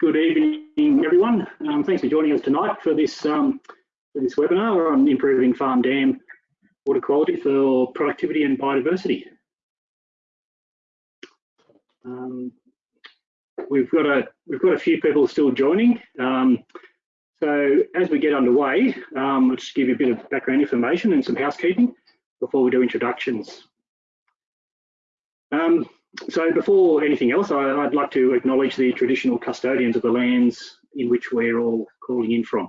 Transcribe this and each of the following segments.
Good evening, everyone. Um, thanks for joining us tonight for this um, for this webinar on improving farm dam water quality for productivity and biodiversity. Um, we've got a we've got a few people still joining. Um, so as we get underway, um, I'll just give you a bit of background information and some housekeeping before we do introductions. So before anything else, I, would like to acknowledge the traditional custodians of the lands in which we're all calling in from.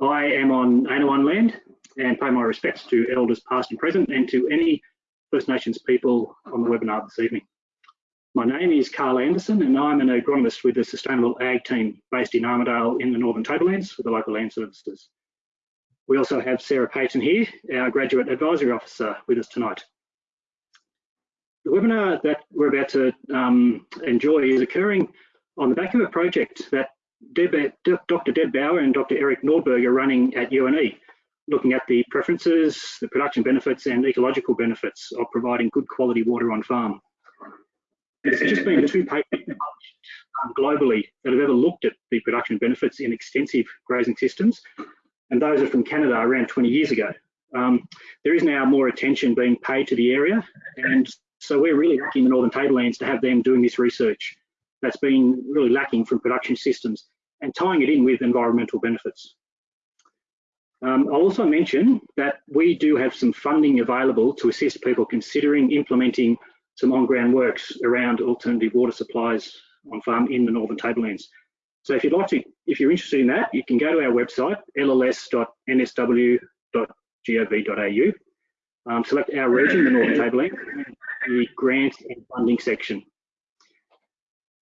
I am on Anaiwan land and pay my respects to elders past and present and to any First Nations people on the webinar this evening. My name is Carl Anderson and I'm an agronomist with the Sustainable Ag team based in Armidale in the Northern Tablelands for the local land services. We also have Sarah Payton here, our Graduate Advisory Officer with us tonight. The webinar that we're about to um, enjoy is occurring on the back of a project that Deb, Dr. Deb Bower and Dr. Eric Nordberg are running at UNE, looking at the preferences, the production benefits and ecological benefits of providing good quality water on farm. There's just been two papers um, globally that have ever looked at the production benefits in extensive grazing systems, and those are from Canada around 20 years ago. Um, there is now more attention being paid to the area, and so we're really lucky in the Northern Tablelands to have them doing this research that's been really lacking from production systems and tying it in with environmental benefits. Um, I'll also mention that we do have some funding available to assist people considering implementing some on-ground works around alternative water supplies on farm in the Northern Tablelands. So if you'd like to, if you're interested in that, you can go to our website, lls.nsw.gov.au, um, select our region, the Northern Tablelands, the grant and funding section.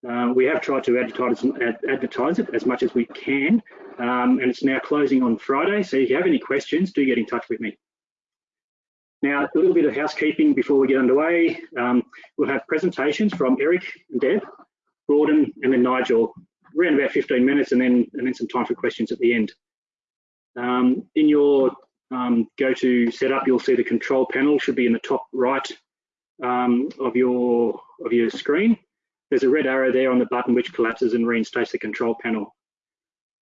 Uh, we have tried to advertise, advertise, it as much as we can, um, and it's now closing on Friday. So if you have any questions, do get in touch with me. Now, a little bit of housekeeping before we get underway. Um, we'll have presentations from Eric and Deb, Gordon, and then Nigel, around about 15 minutes, and then and then some time for questions at the end. Um, in your um, go to setup, you'll see the control panel should be in the top right um, of your of your screen. There's a red arrow there on the button which collapses and reinstates the control panel.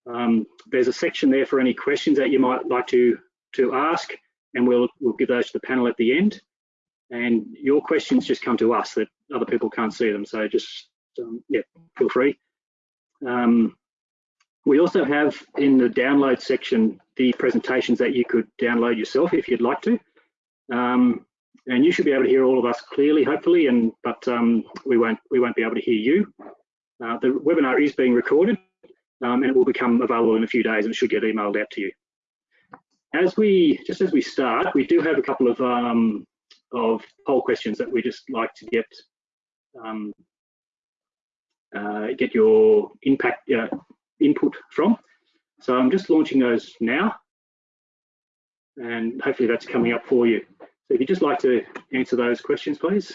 Um, there's a section there for any questions that you might like to to ask, and we'll we'll give those to the panel at the end. And your questions just come to us that other people can't see them. So just um, yeah, feel free. Um, we also have in the download section the presentations that you could download yourself if you'd like to. Um, and you should be able to hear all of us clearly, hopefully, and but um, we won't we won't be able to hear you. Uh, the webinar is being recorded, um, and it will become available in a few days, and it should get emailed out to you. As we just as we start, we do have a couple of um, of poll questions that we just like to get um, uh, get your impact uh, input from. So I'm just launching those now, and hopefully that's coming up for you. If you'd just like to answer those questions, please.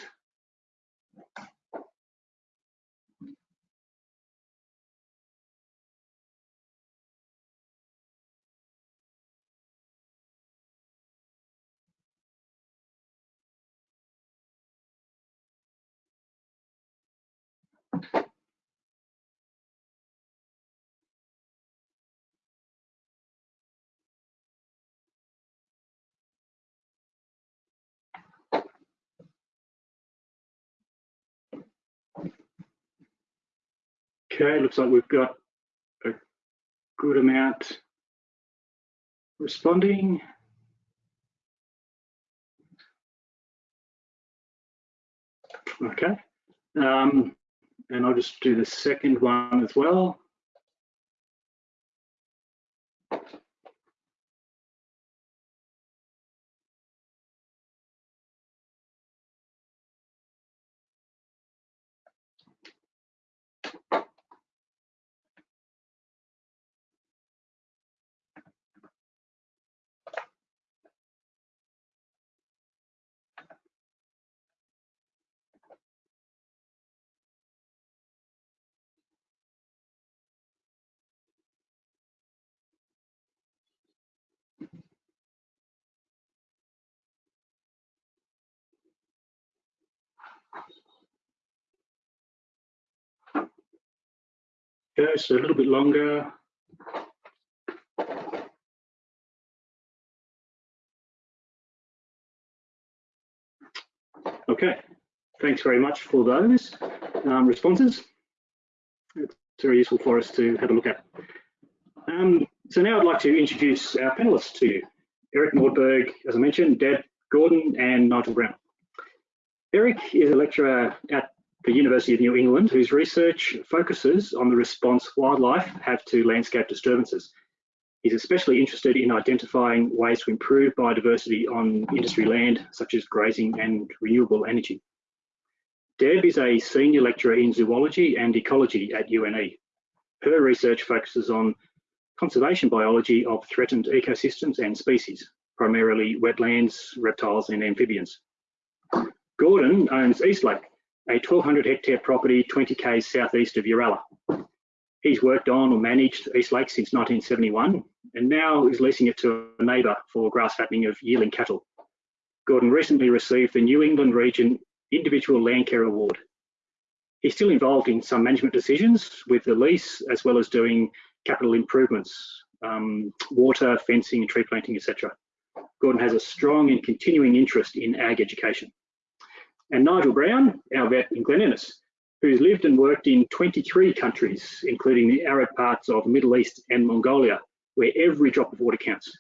Okay, looks like we've got a good amount responding. Okay, um, and I'll just do the second one as well. Goes a little bit longer. Okay, thanks very much for those um, responses. It's very useful for us to have a look at. Um, so now I'd like to introduce our panelists to you. Eric Nordberg, as I mentioned, Deb Gordon and Nigel Brown. Eric is a lecturer at the University of New England whose research focuses on the response wildlife have to landscape disturbances. He's especially interested in identifying ways to improve biodiversity on industry land, such as grazing and renewable energy. Deb is a senior lecturer in zoology and ecology at UNE. Her research focuses on conservation biology of threatened ecosystems and species, primarily wetlands, reptiles and amphibians. Gordon owns Eastlake, a 1200 hectare property 20 k's southeast of Uralla. He's worked on or managed East Lake since 1971 and now is leasing it to a neighbour for grass fattening of yearling cattle. Gordon recently received the New England Region Individual Land Care Award. He's still involved in some management decisions with the lease as well as doing capital improvements, um, water, fencing, tree planting, etc. Gordon has a strong and continuing interest in ag education. And Nigel Brown, our vet in Glen Innes, who's lived and worked in 23 countries, including the arid parts of the Middle East and Mongolia, where every drop of water counts.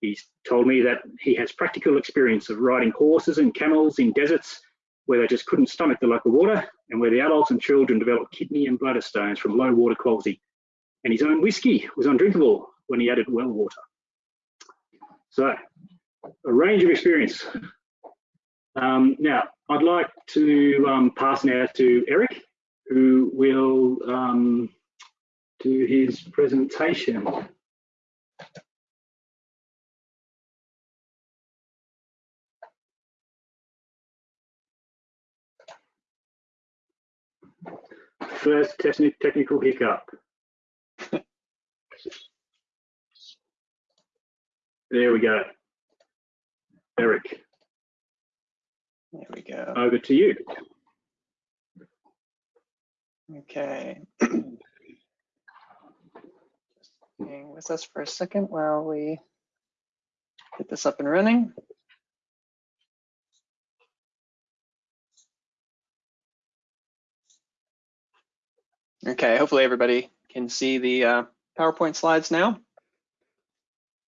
He's told me that he has practical experience of riding horses and camels in deserts where they just couldn't stomach the local water and where the adults and children developed kidney and bladder stones from low water quality and his own whiskey was undrinkable when he added well water. So, a range of experience. Um, now, I'd like to um, pass now to Eric, who will um, do his presentation. First technical hiccup. There we go. Eric. There we go. Over to you. Okay. Hang with us for a second while we get this up and running. Okay, hopefully everybody can see the uh, PowerPoint slides now.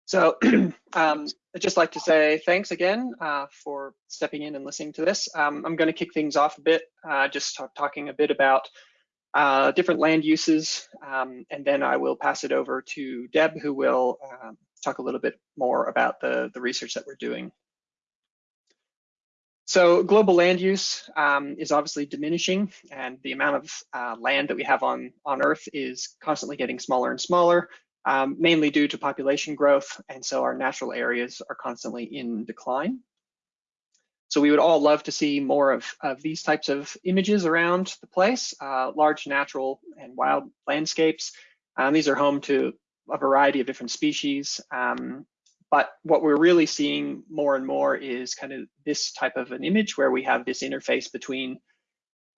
So um, I'd just like to say thanks again uh, for stepping in and listening to this. Um, I'm going to kick things off a bit, uh, just talk, talking a bit about uh, different land uses, um, and then I will pass it over to Deb, who will um, talk a little bit more about the, the research that we're doing. So global land use um, is obviously diminishing and the amount of uh, land that we have on, on Earth is constantly getting smaller and smaller, um, mainly due to population growth. And so our natural areas are constantly in decline. So we would all love to see more of, of these types of images around the place, uh, large natural and wild landscapes. Um, these are home to a variety of different species. Um, but what we're really seeing more and more is kind of this type of an image where we have this interface between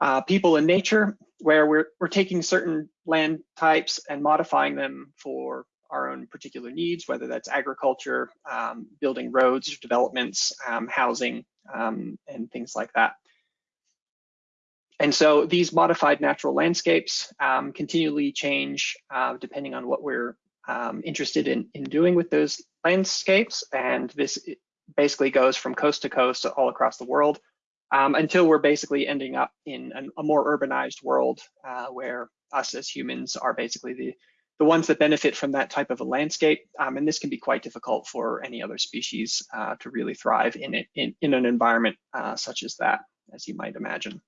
uh, people and nature, where we're, we're taking certain land types and modifying them for our own particular needs, whether that's agriculture, um, building roads, developments, um, housing, um, and things like that. And so these modified natural landscapes um, continually change uh, depending on what we're um, interested in, in doing with those landscapes. And this basically goes from coast to coast all across the world um, until we're basically ending up in an, a more urbanized world uh, where us as humans are basically the, the ones that benefit from that type of a landscape. Um, and this can be quite difficult for any other species uh, to really thrive in, it, in, in an environment uh, such as that, as you might imagine.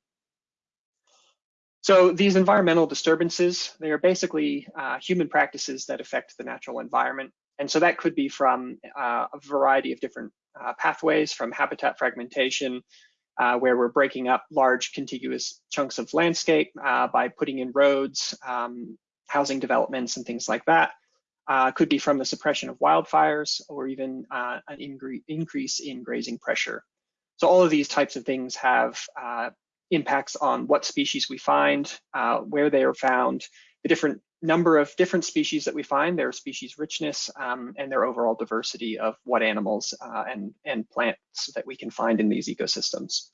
So these environmental disturbances, they are basically uh, human practices that affect the natural environment. And so that could be from uh, a variety of different uh, pathways, from habitat fragmentation, uh, where we're breaking up large contiguous chunks of landscape uh, by putting in roads, um, housing developments, and things like that. Uh, could be from the suppression of wildfires or even an increase in grazing pressure. So all of these types of things have impacts on what species we find, uh, where they are found, the different number of different species that we find, their species richness, um, and their overall diversity of what animals uh, and, and plants that we can find in these ecosystems.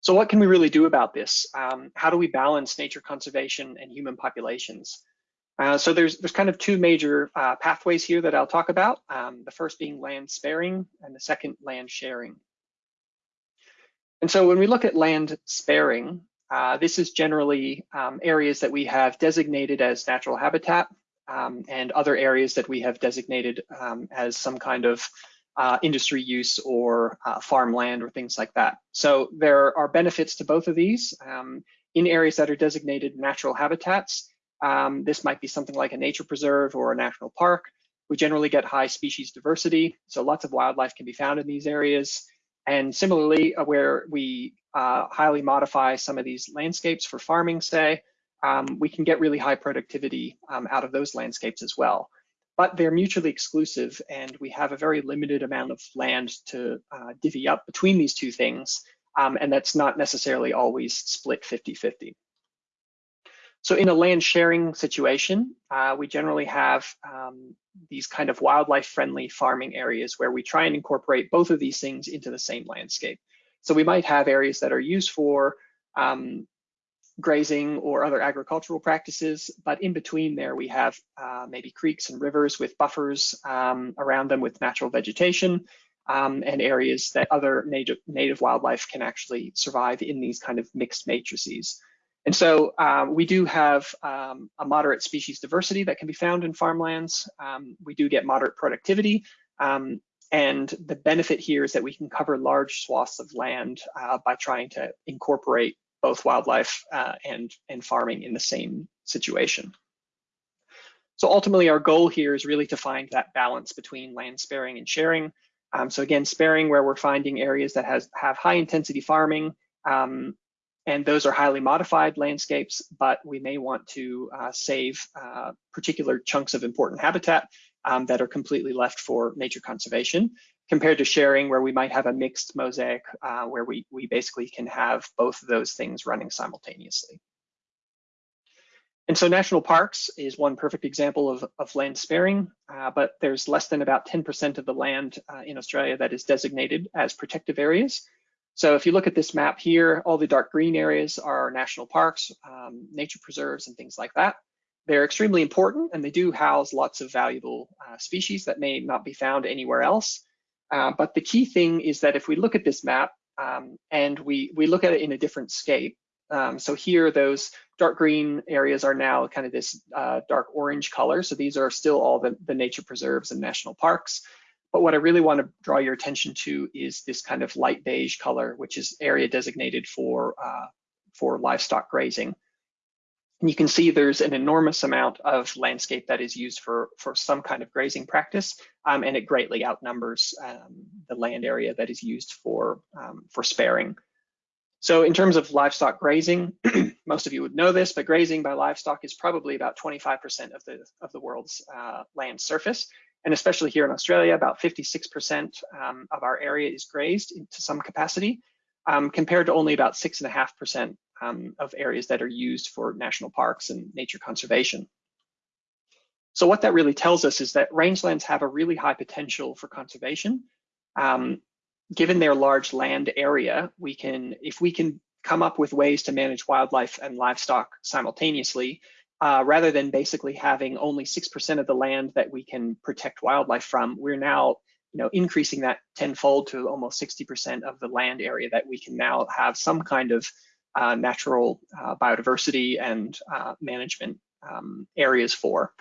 So what can we really do about this? Um, how do we balance nature conservation and human populations? Uh, so there's there's kind of two major uh, pathways here that I'll talk about. Um, the first being land sparing and the second land sharing. And so when we look at land sparing, uh, this is generally um, areas that we have designated as natural habitat um, and other areas that we have designated um, as some kind of uh, industry use or uh, farmland or things like that. So there are benefits to both of these. Um, in areas that are designated natural habitats, um, this might be something like a nature preserve or a national park. We generally get high species diversity, so lots of wildlife can be found in these areas. And similarly, uh, where we uh, highly modify some of these landscapes for farming, say, um, we can get really high productivity um, out of those landscapes as well but they're mutually exclusive and we have a very limited amount of land to uh, divvy up between these two things. Um, and that's not necessarily always split 50-50. So in a land sharing situation, uh, we generally have um, these kind of wildlife friendly farming areas where we try and incorporate both of these things into the same landscape. So we might have areas that are used for um, grazing or other agricultural practices, but in between there we have uh, maybe creeks and rivers with buffers um, around them with natural vegetation um, and areas that other native, native wildlife can actually survive in these kind of mixed matrices. And so uh, we do have um, a moderate species diversity that can be found in farmlands. Um, we do get moderate productivity. Um, and the benefit here is that we can cover large swaths of land uh, by trying to incorporate both wildlife uh, and, and farming in the same situation. So ultimately our goal here is really to find that balance between land sparing and sharing. Um, so again, sparing where we're finding areas that has, have high intensity farming, um, and those are highly modified landscapes, but we may want to uh, save uh, particular chunks of important habitat um, that are completely left for nature conservation compared to sharing where we might have a mixed mosaic uh, where we, we basically can have both of those things running simultaneously. And so national parks is one perfect example of, of land sparing, uh, but there's less than about 10% of the land uh, in Australia that is designated as protective areas. So if you look at this map here, all the dark green areas are national parks, um, nature preserves, and things like that. They're extremely important and they do house lots of valuable uh, species that may not be found anywhere else. Uh, but the key thing is that if we look at this map um, and we, we look at it in a different scape, um, so here those dark green areas are now kind of this uh, dark orange color. So these are still all the, the nature preserves and national parks. But what I really want to draw your attention to is this kind of light beige color, which is area designated for, uh, for livestock grazing. And you can see there's an enormous amount of landscape that is used for, for some kind of grazing practice, um, and it greatly outnumbers um, the land area that is used for, um, for sparing. So in terms of livestock grazing, most of you would know this, but grazing by livestock is probably about 25% of the, of the world's uh, land surface. And especially here in Australia, about 56% um, of our area is grazed to some capacity, um, compared to only about 6.5% um, of areas that are used for national parks and nature conservation. So what that really tells us is that rangelands have a really high potential for conservation. Um, given their large land area, we can, if we can come up with ways to manage wildlife and livestock simultaneously, uh, rather than basically having only 6% of the land that we can protect wildlife from, we're now you know, increasing that tenfold to almost 60% of the land area that we can now have some kind of uh, natural uh, biodiversity and uh, management um, areas for.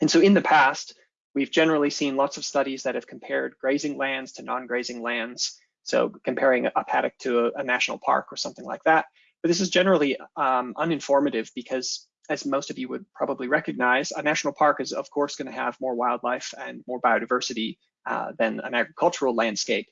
And so in the past, we've generally seen lots of studies that have compared grazing lands to non-grazing lands. So comparing a paddock to a, a, national park or something like that. But this is generally um, uninformative because as most of you would probably recognize, a national park is of course gonna have more wildlife and more biodiversity uh, than an agricultural landscape.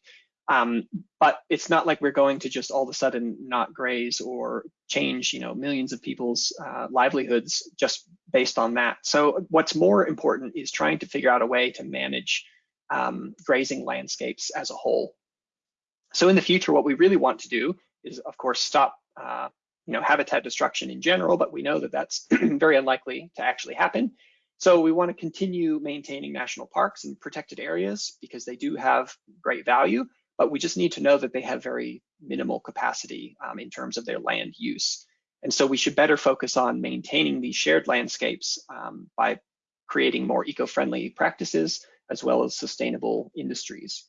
Um, but it's not like we're going to just all of a sudden not graze or change, you know, millions of people's uh, livelihoods just based on that. So what's more important is trying to figure out a way to manage um, grazing landscapes as a whole. So in the future, what we really want to do is, of course, stop, uh, you know, habitat destruction in general, but we know that that's very unlikely to actually happen. So we want to continue maintaining national parks and protected areas because they do have great value, but we just need to know that they have very minimal capacity um, in terms of their land use. And so we should better focus on maintaining these shared landscapes um, by creating more eco-friendly practices as well as sustainable industries.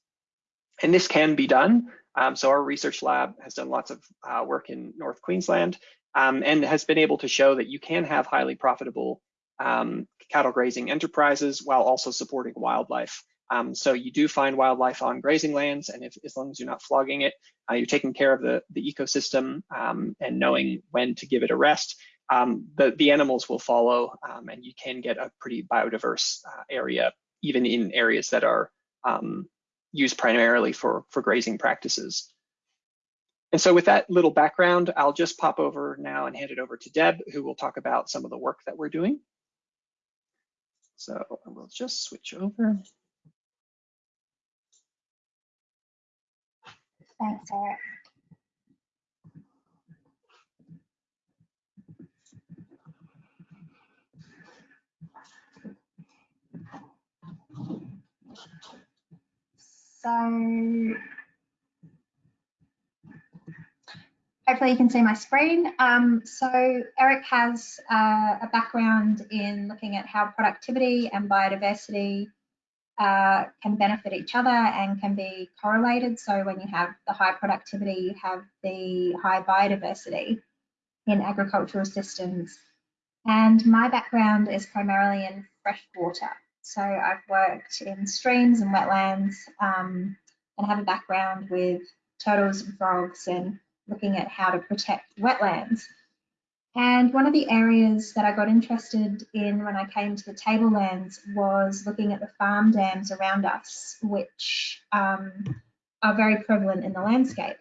And this can be done. Um, so our research lab has done lots of uh, work in North Queensland um, and has been able to show that you can have highly profitable um, cattle grazing enterprises while also supporting wildlife. Um, so you do find wildlife on grazing lands, and if, as long as you're not flogging it, uh, you're taking care of the, the ecosystem um, and knowing when to give it a rest, um, the, the animals will follow, and you can get a pretty biodiverse uh, area, even in areas that are used primarily for, for grazing practices. And so with that little background, I'll just pop over now and hand it over to Deb, who will talk about some of the work that we're doing. So I will just switch over. Thanks, Eric. So hopefully you can see my screen. Um, so Eric has uh, a background in looking at how productivity and biodiversity uh, can benefit each other and can be correlated. So when you have the high productivity, you have the high biodiversity in agricultural systems. And my background is primarily in freshwater. So I've worked in streams and wetlands um, and have a background with turtles and frogs and looking at how to protect wetlands. And one of the areas that I got interested in when I came to the tablelands was looking at the farm dams around us, which um, are very prevalent in the landscape.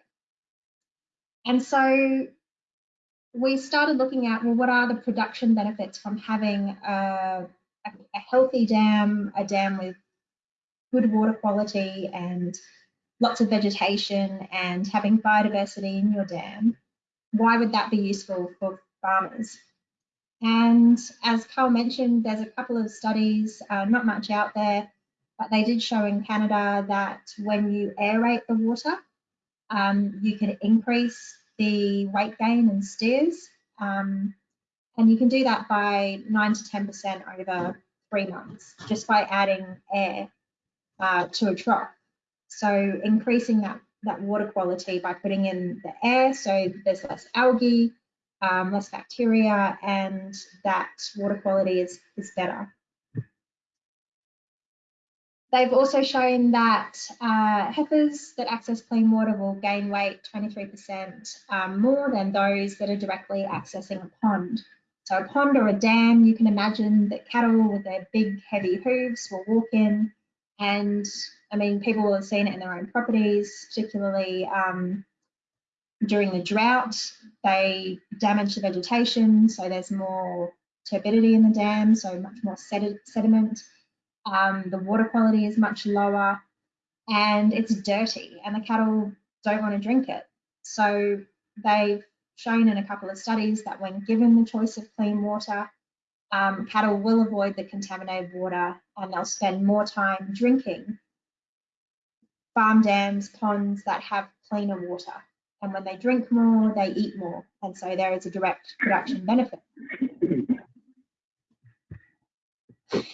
And so we started looking at, well, what are the production benefits from having a, a, a healthy dam, a dam with good water quality and lots of vegetation and having biodiversity in your dam? Why would that be useful for farmers. And as Carl mentioned, there's a couple of studies, uh, not much out there, but they did show in Canada that when you aerate the water, um, you can increase the weight gain in steers. Um, and you can do that by 9 to 10% over three months, just by adding air uh, to a trough. So increasing that, that water quality by putting in the air, so there's less algae, um, less bacteria, and that water quality is, is better. They've also shown that uh, heifers that access clean water will gain weight 23% um, more than those that are directly accessing a pond. So a pond or a dam, you can imagine that cattle with their big heavy hooves will walk in and I mean, people will have seen it in their own properties, particularly um, during the drought, they damage the vegetation, so there's more turbidity in the dam, so much more sediment. Um, the water quality is much lower and it's dirty and the cattle don't want to drink it. So they've shown in a couple of studies that when given the choice of clean water, um, cattle will avoid the contaminated water and they'll spend more time drinking farm dams, ponds that have cleaner water and when they drink more, they eat more. And so there is a direct production benefit.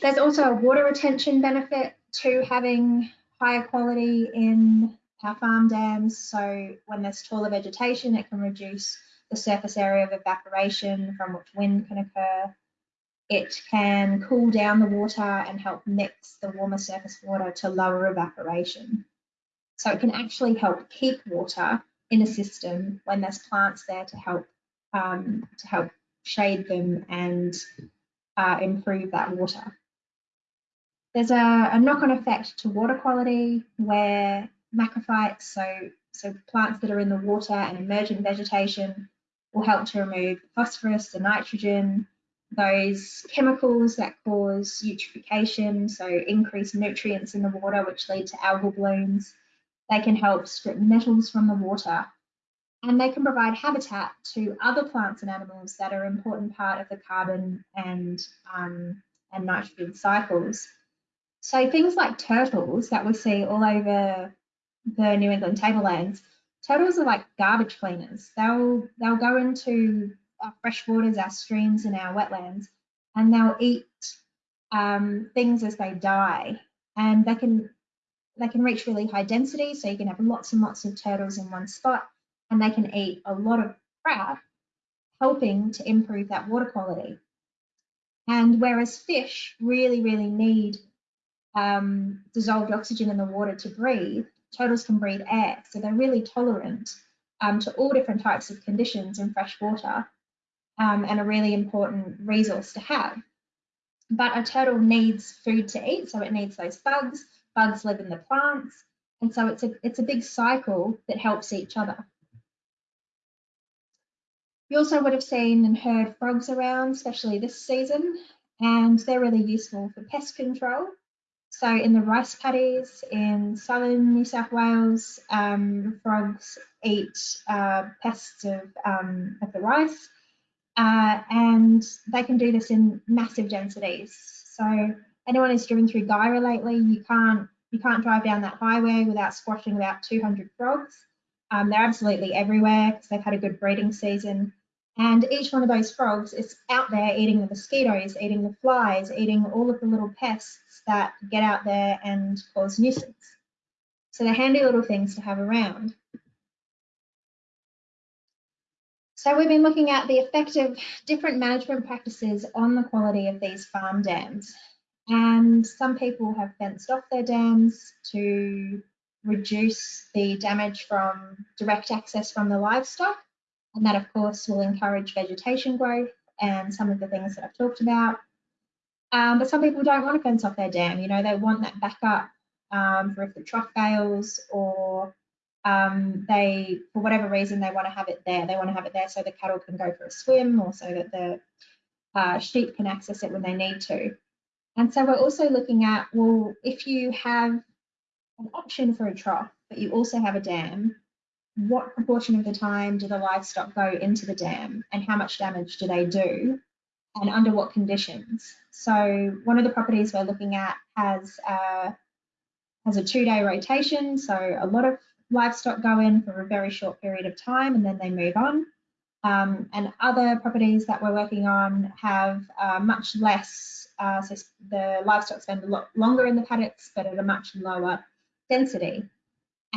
There's also a water retention benefit to having higher quality in our farm dams. So when there's taller vegetation, it can reduce the surface area of evaporation from which wind can occur. It can cool down the water and help mix the warmer surface water to lower evaporation. So it can actually help keep water in a system when there's plants there to help um, to help shade them and uh, improve that water. There's a, a knock-on effect to water quality where macrophytes, so, so plants that are in the water and emergent vegetation, will help to remove phosphorus, the nitrogen, those chemicals that cause eutrophication, so increased nutrients in the water, which lead to algal blooms, they can help strip metals from the water and they can provide habitat to other plants and animals that are an important part of the carbon and, um, and nitrogen cycles. So things like turtles that we see all over the New England tablelands, turtles are like garbage cleaners. They'll they'll go into our fresh waters, our streams, and our wetlands, and they'll eat um, things as they die, and they can they can reach really high density. So you can have lots and lots of turtles in one spot, and they can eat a lot of crap, helping to improve that water quality. And whereas fish really, really need um, dissolved oxygen in the water to breathe, turtles can breathe air. So they're really tolerant um, to all different types of conditions in fresh water um, and a really important resource to have. But a turtle needs food to eat, so it needs those bugs. Bugs live in the plants, and so it's a, it's a big cycle that helps each other. You also would have seen and heard frogs around, especially this season, and they're really useful for pest control. So in the rice paddies in southern New South Wales, um, frogs eat uh, pests of, um, of the rice, uh, and they can do this in massive densities. So anyone who's driven through Guyra lately, you can't you can't drive down that highway without squashing about 200 frogs. Um, they're absolutely everywhere because they've had a good breeding season. And each one of those frogs is out there eating the mosquitoes, eating the flies, eating all of the little pests that get out there and cause nuisance. So they're handy little things to have around. So we've been looking at the effect of different management practices on the quality of these farm dams. And some people have fenced off their dams to reduce the damage from direct access from the livestock. And that, of course, will encourage vegetation growth and some of the things that I've talked about. Um, but some people don't want to fence off their dam. You know, they want that backup um, for if the trough fails or um, they, for whatever reason, they want to have it there. They want to have it there so the cattle can go for a swim or so that the uh, sheep can access it when they need to. And so we're also looking at, well, if you have an option for a trough, but you also have a dam, what proportion of the time do the livestock go into the dam and how much damage do they do and under what conditions? So one of the properties we're looking at has uh, has a two-day rotation, so a lot of livestock go in for a very short period of time and then they move on. Um, and other properties that we're working on have uh, much less, uh, so the livestock spend a lot longer in the paddocks, but at a much lower density.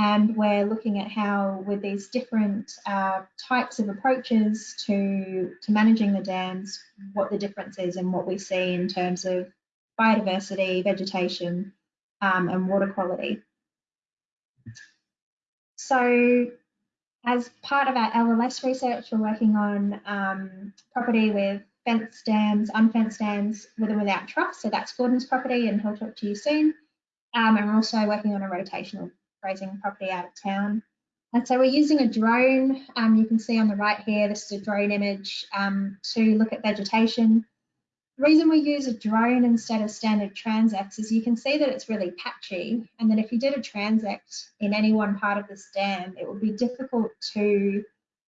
And we're looking at how, with these different uh, types of approaches to, to managing the dams, what the difference is and what we see in terms of biodiversity, vegetation, um, and water quality. So as part of our LLS research, we're working on um, property with fenced dams, unfenced dams with and without troughs. So that's Gordon's property and he'll talk to you soon. Um, and we're also working on a rotational grazing property out of town. And so we're using a drone, um, you can see on the right here, this is a drone image um, to look at vegetation. The reason we use a drone instead of standard transects is you can see that it's really patchy and that if you did a transect in any one part of this dam, it would be difficult to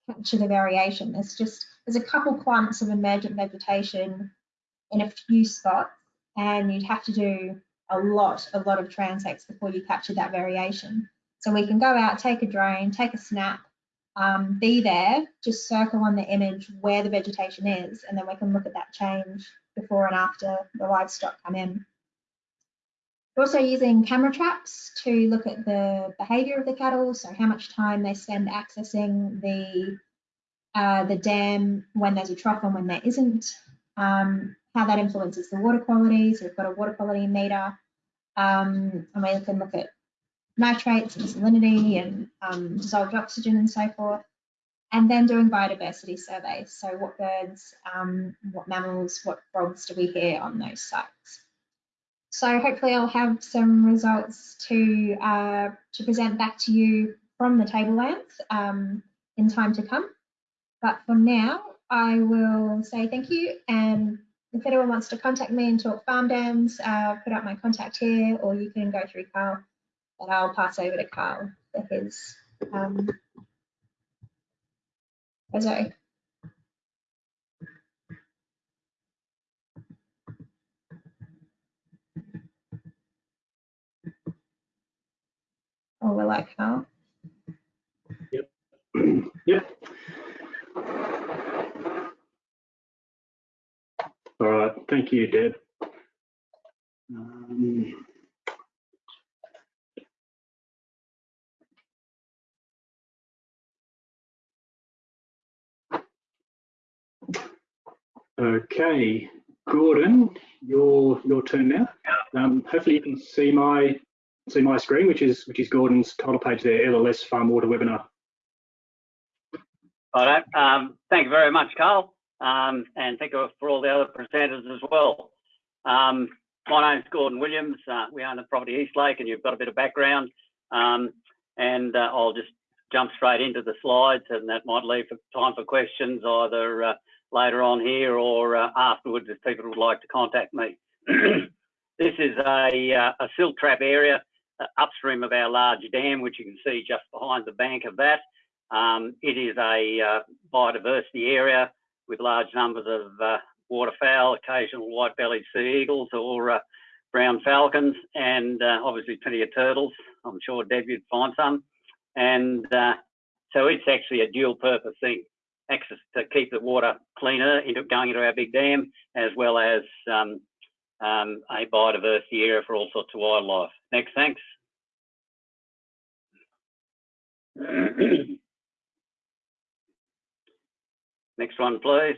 capture the variation. There's just, there's a couple clumps of emergent vegetation in a few spots and you'd have to do a lot, a lot of transects before you capture that variation. So we can go out, take a drone, take a snap, um, be there, just circle on the image where the vegetation is, and then we can look at that change before and after the livestock come in. We're also using camera traps to look at the behaviour of the cattle, so how much time they spend accessing the uh, the dam when there's a trough and when there isn't, um, how that influences the water quality. So we've got a water quality meter um, and we can look at nitrates and salinity and um, dissolved oxygen and so forth. And then doing biodiversity surveys. So what birds, um, what mammals, what frogs do we hear on those sites? So hopefully I'll have some results to, uh, to present back to you from the tablelands um, in time to come. But for now, I will say thank you and if anyone wants to contact me and talk farm dams, uh, put up my contact here, or you can go through Carl, and I'll pass over to Carl for his um, Zoe. Oh, we're like, how? Yep. All right, thank you, Deb. Um, Okay, Gordon, your your turn now. Um, hopefully you can see my see my screen, which is which is Gordon's title page there, LLS Farm Water Webinar. All right. Um, thank you very much, Carl. Um, and thank you for all the other presenters as well. Um, my name's Gordon Williams. Uh, we own the property Eastlake and you've got a bit of background. Um, and uh, I'll just jump straight into the slides and that might leave time for questions either uh, later on here or uh, afterwards if people would like to contact me. this is a, uh, a silt trap area uh, upstream of our large dam, which you can see just behind the bank of that. Um, it is a biodiversity area with large numbers of uh, waterfowl, occasional white-bellied sea eagles or uh, brown falcons, and uh, obviously plenty of turtles. I'm sure Deb you'd find some. And so it's actually a dual-purpose thing, access to keep the water cleaner into going into our big dam, as well as um, um, a biodiversity area for all sorts of wildlife. Next, thanks. Next one, please.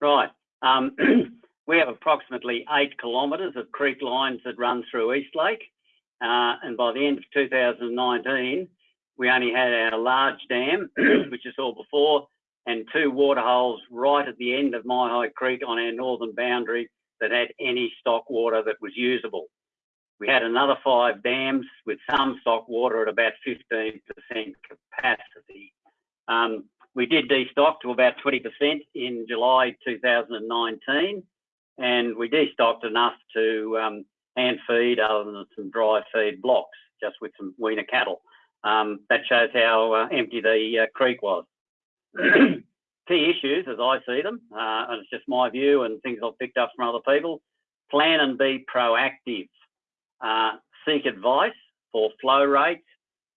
Right. Um, we have approximately eight kilometres of creek lines that run through Eastlake. Uh, and by the end of 2019, we only had our large dam, which you saw before, and two water holes right at the end of Myhigh Creek on our northern boundary that had any stock water that was usable. We had another five dams with some stock water at about 15% capacity. Um, we did destock to about 20% in July 2019, and we destocked enough to um, hand feed other than some dry feed blocks, just with some weaner cattle. Um, that shows how uh, empty the uh, creek was. Key issues, as I see them, uh, and it's just my view and things I've picked up from other people, plan and be proactive. Uh, seek advice for flow rates,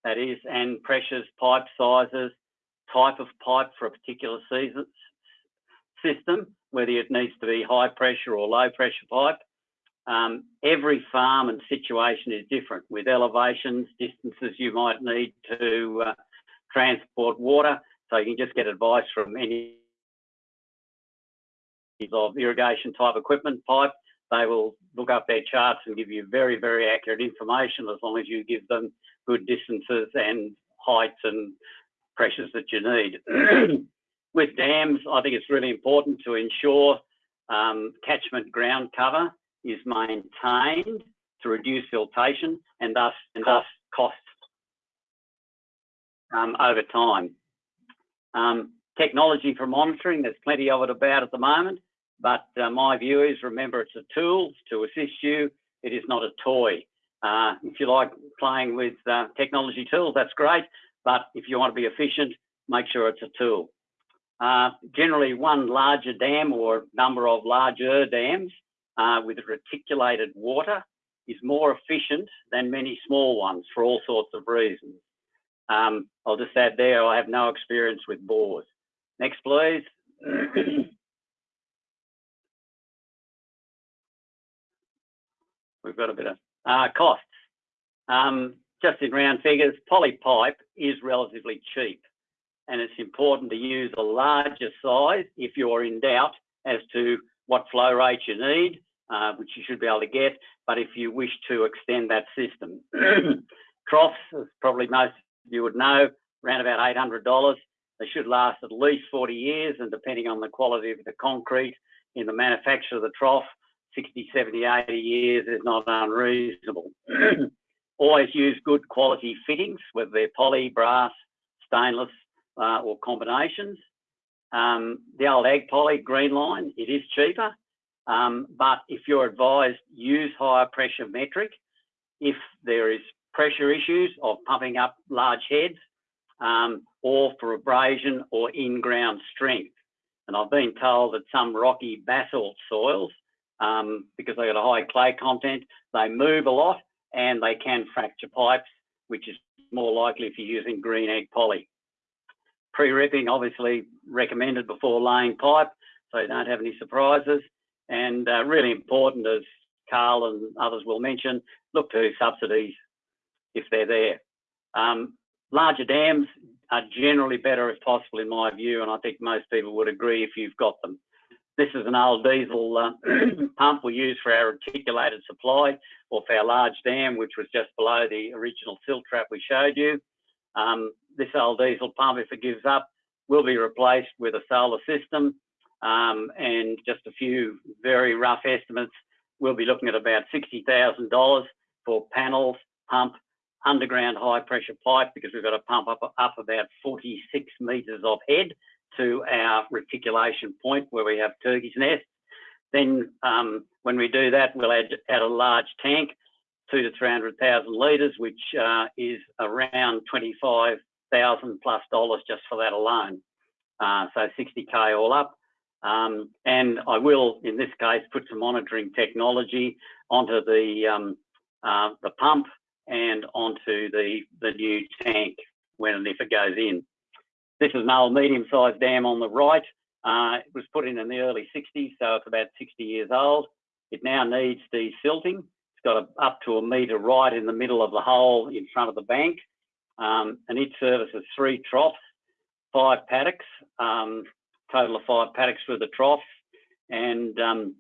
that is, and pressures, pipe sizes, type of pipe for a particular season, system, whether it needs to be high pressure or low pressure pipe. Um, every farm and situation is different with elevations, distances you might need to uh, transport water. So you can just get advice from any of irrigation type equipment pipe. They will look up their charts and give you very, very accurate information as long as you give them good distances and heights and pressures that you need. With dams, I think it's really important to ensure um, catchment ground cover is maintained to reduce siltation and thus, and thus costs um, over time. Um, technology for monitoring, there's plenty of it about at the moment, but uh, my view is remember it's a tool to assist you, it is not a toy. Uh, if you like playing with uh, technology tools, that's great, but if you want to be efficient, make sure it's a tool. Uh, generally, one larger dam or number of larger dams uh, with reticulated water is more efficient than many small ones for all sorts of reasons. Um, I'll just add there, I have no experience with bores. Next, please. We've got a bit of uh, costs. Um, just in round figures, poly pipe is relatively cheap and it's important to use a larger size if you're in doubt as to what flow rate you need, uh, which you should be able to get, but if you wish to extend that system. Troughs, as probably most of you would know, around about $800. They should last at least 40 years and depending on the quality of the concrete in the manufacture of the trough, 60, 70, 80 years is not unreasonable. Always use good quality fittings, whether they're poly, brass, stainless, uh, or combinations. Um, the old ag poly green line, it is cheaper, um, but if you're advised, use higher pressure metric. If there is pressure issues of pumping up large heads, um, or for abrasion or in-ground strength. And I've been told that some rocky basalt soils, um, because they've got a high clay content, they move a lot and they can fracture pipes, which is more likely if you're using green egg poly. Pre-ripping obviously recommended before laying pipe, so you don't have any surprises. And uh, really important, as Carl and others will mention, look to subsidies if they're there. Um, larger dams are generally better if possible in my view, and I think most people would agree if you've got them. This is an old diesel uh, pump we use for our reticulated supply or for our large dam, which was just below the original silt trap we showed you. Um, this old diesel pump, if it gives up, will be replaced with a solar system. Um, and just a few very rough estimates, we'll be looking at about $60,000 for panels, pump, underground high pressure pipe because we've got to pump up, up about 46 metres of head to our reticulation point where we have turkey's nests. Then um, when we do that, we'll add, add a large tank, two to 300,000 litres, which uh, is around 25,000 plus dollars just for that alone. Uh, so 60K all up. Um, and I will, in this case, put some monitoring technology onto the, um, uh, the pump and onto the, the new tank when and if it goes in. This is an old medium-sized dam on the right. Uh, it was put in in the early 60s, so it's about 60 years old. It now needs desilting. It's got a, up to a metre right in the middle of the hole in front of the bank. Um, and it services three troughs, five paddocks, um, total of five paddocks for the troughs. And um,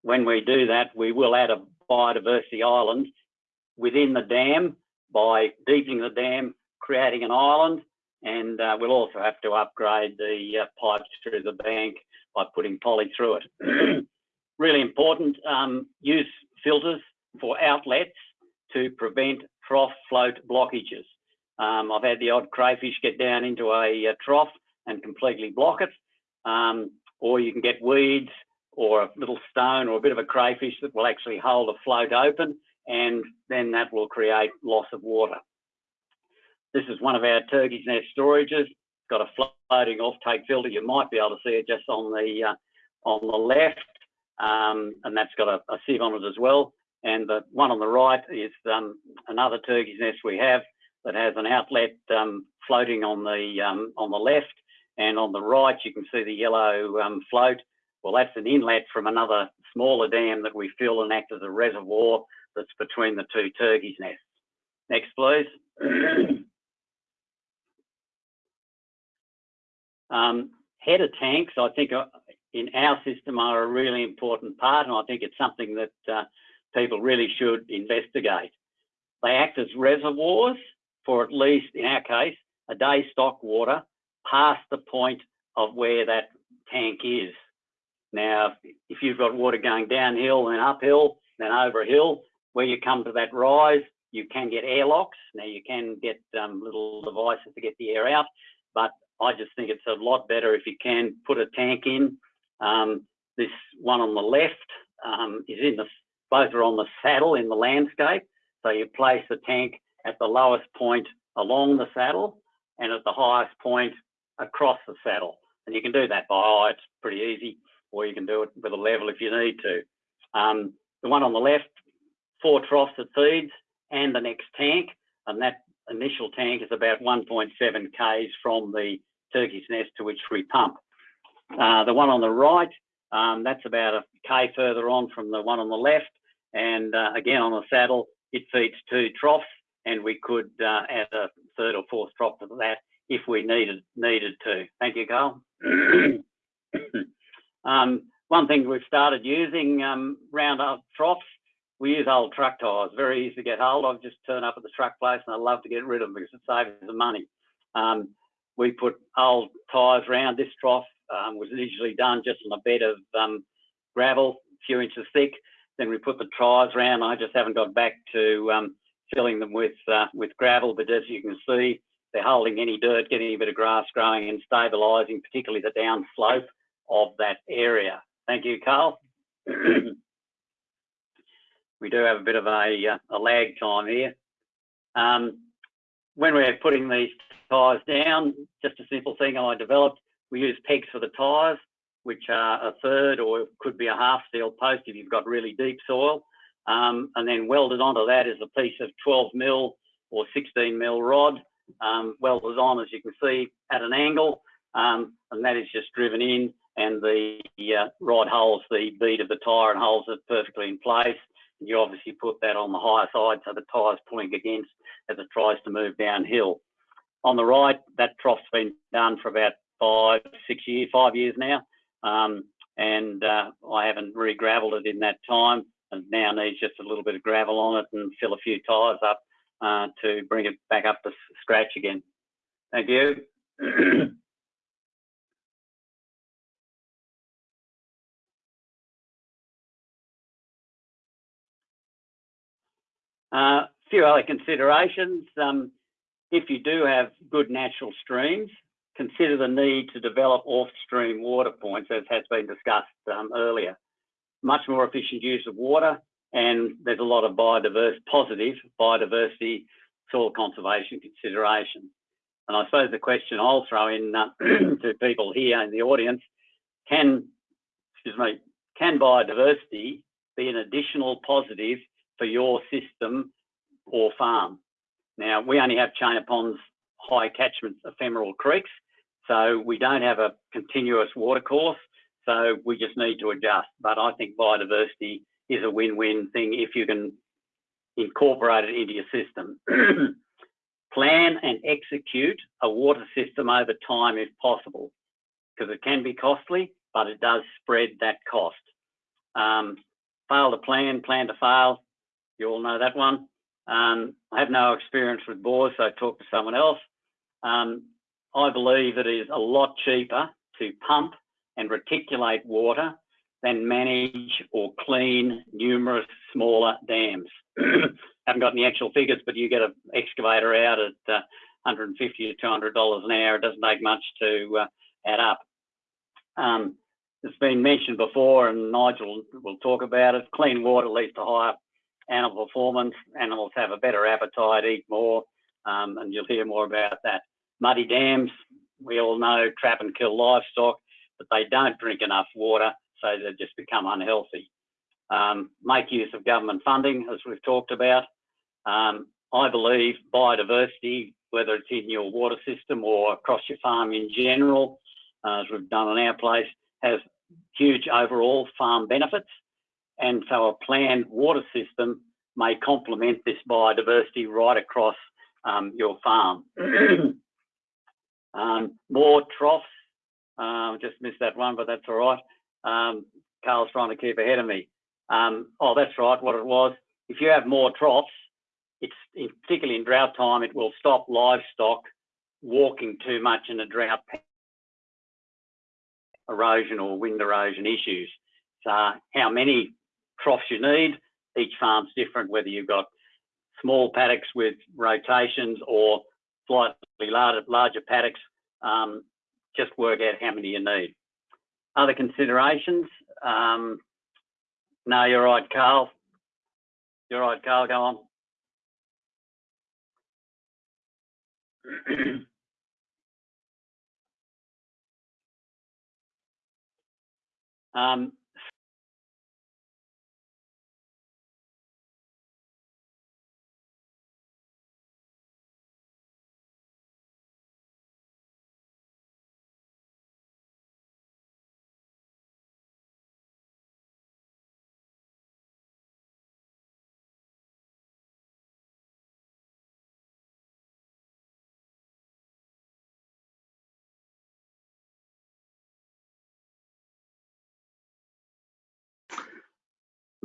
when we do that, we will add a biodiversity island within the dam by deepening the dam, creating an island, and uh, we'll also have to upgrade the uh, pipes through the bank by putting poly through it. really important, um, use filters for outlets to prevent trough float blockages. Um, I've had the odd crayfish get down into a, a trough and completely block it, um, or you can get weeds or a little stone or a bit of a crayfish that will actually hold a float open and then that will create loss of water. This is one of our turkey's nest storages. It's got a floating off-take filter. You might be able to see it just on the uh, on the left, um, and that's got a, a, sieve on it as well. And the one on the right is um, another turkey's nest we have that has an outlet um, floating on the um, on the left, and on the right you can see the yellow um, float. Well, that's an inlet from another smaller dam that we fill and act as a reservoir that's between the two turkeys' nests. Next, please. um, header tanks, I think, uh, in our system are a really important part, and I think it's something that uh, people really should investigate. They act as reservoirs for at least, in our case, a day's stock water past the point of where that tank is. Now, if you've got water going downhill and uphill, then over a hill, where you come to that rise, you can get airlocks. Now you can get um, little devices to get the air out, but I just think it's a lot better if you can put a tank in. Um, this one on the left um, is in the, both are on the saddle in the landscape. So you place the tank at the lowest point along the saddle and at the highest point across the saddle. And you can do that by eye, it's pretty easy, or you can do it with a level if you need to. Um, the one on the left four troughs it feeds and the next tank. And that initial tank is about 1.7 k's from the turkey's nest to which we pump. Uh, the one on the right, um, that's about a k further on from the one on the left. And uh, again, on the saddle, it feeds two troughs, and we could uh, add a third or fourth trough to that if we needed needed to. Thank you, Carl. um, one thing we've started using um, round up troughs we use old truck tyres, very easy to get hold of. Just turn up at the truck place and I love to get rid of them because it saves the money. Um, we put old tyres around this trough, um, was initially done just on a bed of um, gravel, a few inches thick. Then we put the tyres around. I just haven't got back to um, filling them with uh, with gravel, but as you can see, they're holding any dirt, getting a bit of grass growing and stabilising, particularly the down slope of that area. Thank you, Carl. we do have a bit of a, uh, a lag time here. Um, when we're putting these tyres down, just a simple thing I developed, we use pegs for the tyres, which are a third or could be a half steel post if you've got really deep soil. Um, and then welded onto that is a piece of 12 mil or 16 mil rod, um, welded on, as you can see, at an angle. Um, and that is just driven in and the uh, rod holds the bead of the tyre and holds it perfectly in place. You obviously put that on the higher side so the tyre's pulling against as it tries to move downhill. On the right, that trough's been done for about five, six years, five years now. Um, and uh, I haven't re-gravelled it in that time and now needs just a little bit of gravel on it and fill a few tyres up uh, to bring it back up to scratch again. Thank you. A few other considerations. Um, if you do have good natural streams, consider the need to develop off-stream water points, as has been discussed um, earlier. Much more efficient use of water, and there's a lot of positive biodiversity, soil conservation considerations. And I suppose the question I'll throw in uh, to people here in the audience, can biodiversity be an additional positive for your system or farm. Now, we only have chain of ponds, high catchments ephemeral creeks, so we don't have a continuous water course, so we just need to adjust. But I think biodiversity is a win-win thing if you can incorporate it into your system. Plan and execute a water system over time if possible, because it can be costly, but it does spread that cost. Um, fail to plan, plan to fail, you all know that one. Um, I have no experience with bores, so talk to someone else. Um, I believe it is a lot cheaper to pump and reticulate water than manage or clean numerous smaller dams. haven't got any actual figures, but you get an excavator out at uh, 150 to 200 dollars an hour. It doesn't take much to uh, add up. Um, it's been mentioned before, and Nigel will talk about it. Clean water leads to higher animal performance. Animals have a better appetite, eat more, um, and you'll hear more about that. Muddy dams, we all know, trap and kill livestock, but they don't drink enough water, so they just become unhealthy. Um, make use of government funding, as we've talked about. Um, I believe biodiversity, whether it's in your water system or across your farm in general, uh, as we've done on our place, has huge overall farm benefits. And so a planned water system may complement this biodiversity right across um, your farm. um, more troughs, uh, just missed that one, but that's all right. Um, Carl's trying to keep ahead of me. Um, oh, that's right, what it was. If you have more troughs, it's in, particularly in drought time, it will stop livestock walking too much in a drought erosion or wind erosion issues. So how many troughs you need. Each farm's different, whether you've got small paddocks with rotations or slightly larger, larger paddocks. Um, just work out how many you need. Other considerations? Um, no, you're right, Carl. You're right, Carl. Go on. um,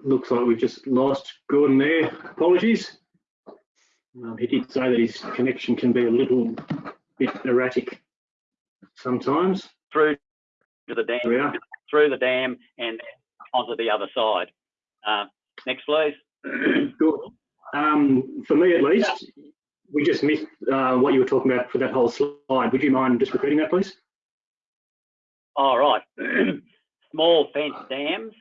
looks like we've just lost Gordon there. Apologies. Um, he did say that his connection can be a little bit erratic sometimes. Through to the dam, through the dam and onto the other side. Uh, next, please. Good. Um, for me, at least, we just missed uh, what you were talking about for that whole slide. Would you mind just repeating that, please? All right. Small fence dams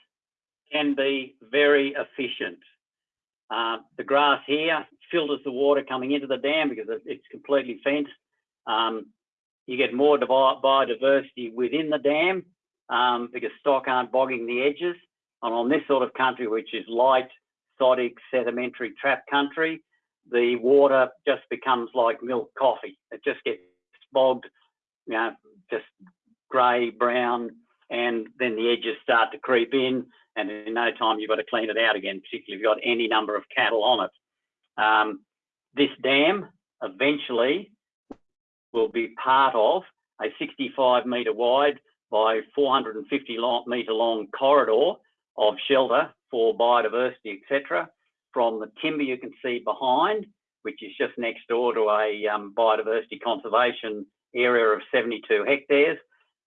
can be very efficient. Uh, the grass here filters the water coming into the dam because it's completely fenced. Um, you get more biodiversity within the dam um, because stock aren't bogging the edges. And on this sort of country, which is light, sodic, sedimentary trap country, the water just becomes like milk coffee. It just gets bogged, you know, just grey, brown, and then the edges start to creep in, and in no time you've got to clean it out again, particularly if you've got any number of cattle on it. Um, this dam eventually will be part of a 65 metre wide by 450 long, metre long corridor of shelter for biodiversity, etc. From the timber you can see behind, which is just next door to a um, biodiversity conservation area of 72 hectares,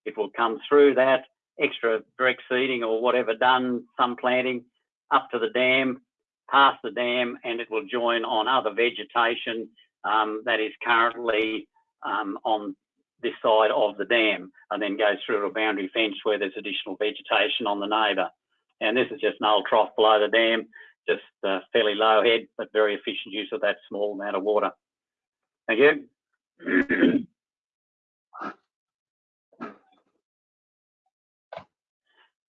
it will come through that extra direct seeding or whatever done, some planting, up to the dam, past the dam, and it will join on other vegetation um, that is currently um, on this side of the dam and then goes through a boundary fence where there's additional vegetation on the neighbour. And this is just an old trough below the dam, just uh, fairly low head, but very efficient use of that small amount of water. Thank you.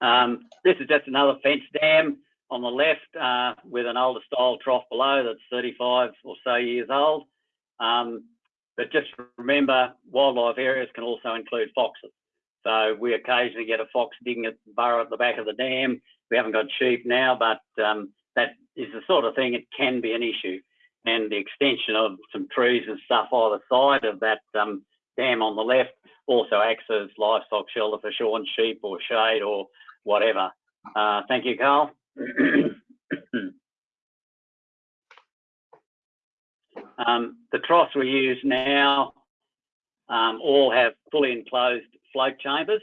Um, this is just another fence dam on the left uh, with an older style trough below that's 35 or so years old. Um, but just remember, wildlife areas can also include foxes. So we occasionally get a fox digging a burrow at the back of the dam. We haven't got sheep now, but um, that is the sort of thing it can be an issue. And the extension of some trees and stuff either side of that um, dam on the left also acts as livestock shelter for shorn sheep or shade or whatever. Uh, thank you, Carl. um, the troughs we use now um, all have fully enclosed float chambers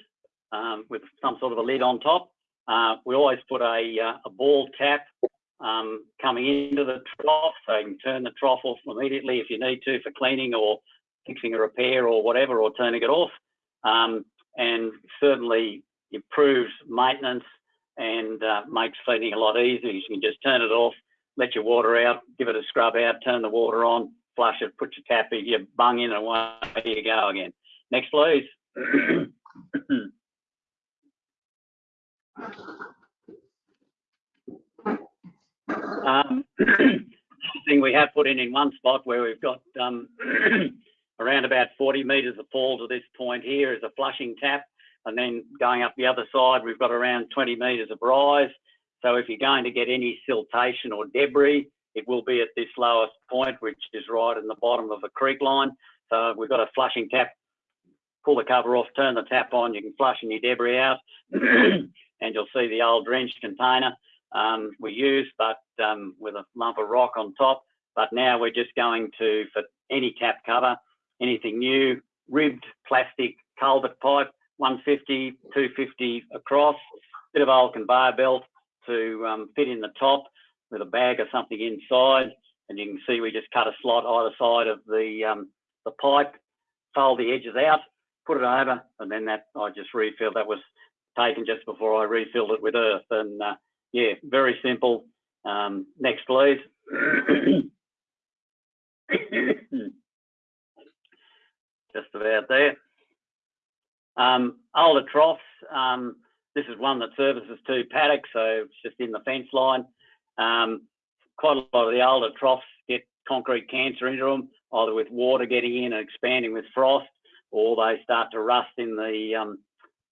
um, with some sort of a lid on top. Uh, we always put a, uh, a ball tap um, coming into the trough so you can turn the trough off immediately if you need to for cleaning or fixing a repair or whatever or turning it off. Um, and certainly improves maintenance and uh, makes feeding a lot easier. You can just turn it off, let your water out, give it a scrub out, turn the water on, flush it, put your tap in, your bung in and away you go again. Next, please. um, thing we have put in in one spot where we've got um, around about 40 metres of fall to this point here is a flushing tap and then going up the other side, we've got around 20 metres of rise. So if you're going to get any siltation or debris, it will be at this lowest point, which is right in the bottom of the creek line. So we've got a flushing tap, pull the cover off, turn the tap on, you can flush any debris out, and you'll see the old drench container um, we use, but um, with a lump of rock on top. But now we're just going to, for any tap cover, anything new, ribbed plastic culvert pipe, 150, 250 across, bit of old conveyor belt to um, fit in the top with a bag or something inside. And you can see we just cut a slot either side of the, um, the pipe, fold the edges out, put it over, and then that I just refilled. That was taken just before I refilled it with earth. And uh, yeah, very simple. Um, next, please. just about there. Um, older troughs, um, this is one that services two paddocks, so it's just in the fence line. Um, quite a lot of the older troughs get concrete cancer into them, either with water getting in and expanding with frost, or they start to rust in the, um,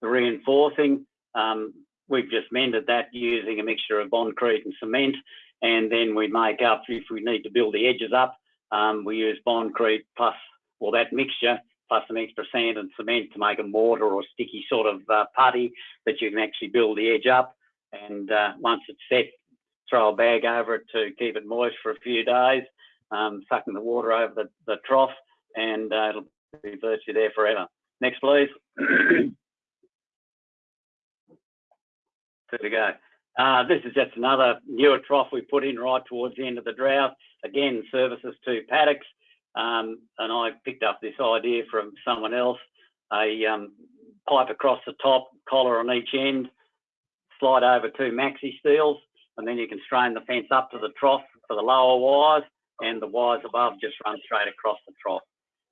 the reinforcing. Um, we've just mended that using a mixture of bondcrete and cement, and then we make up, if we need to build the edges up, um, we use bondcrete plus, or that mixture plus some extra sand and cement to make a mortar or sticky sort of uh, putty that you can actually build the edge up. And uh, once it's set, throw a bag over it to keep it moist for a few days, um, sucking the water over the, the trough, and uh, it'll be virtually there forever. Next, please. Two to go. Uh, this is just another newer trough we put in right towards the end of the drought. Again, services to paddocks. Um, and I picked up this idea from someone else, a um, pipe across the top, collar on each end, slide over two maxi steels, and then you can strain the fence up to the trough for the lower wires, and the wires above just run straight across the trough.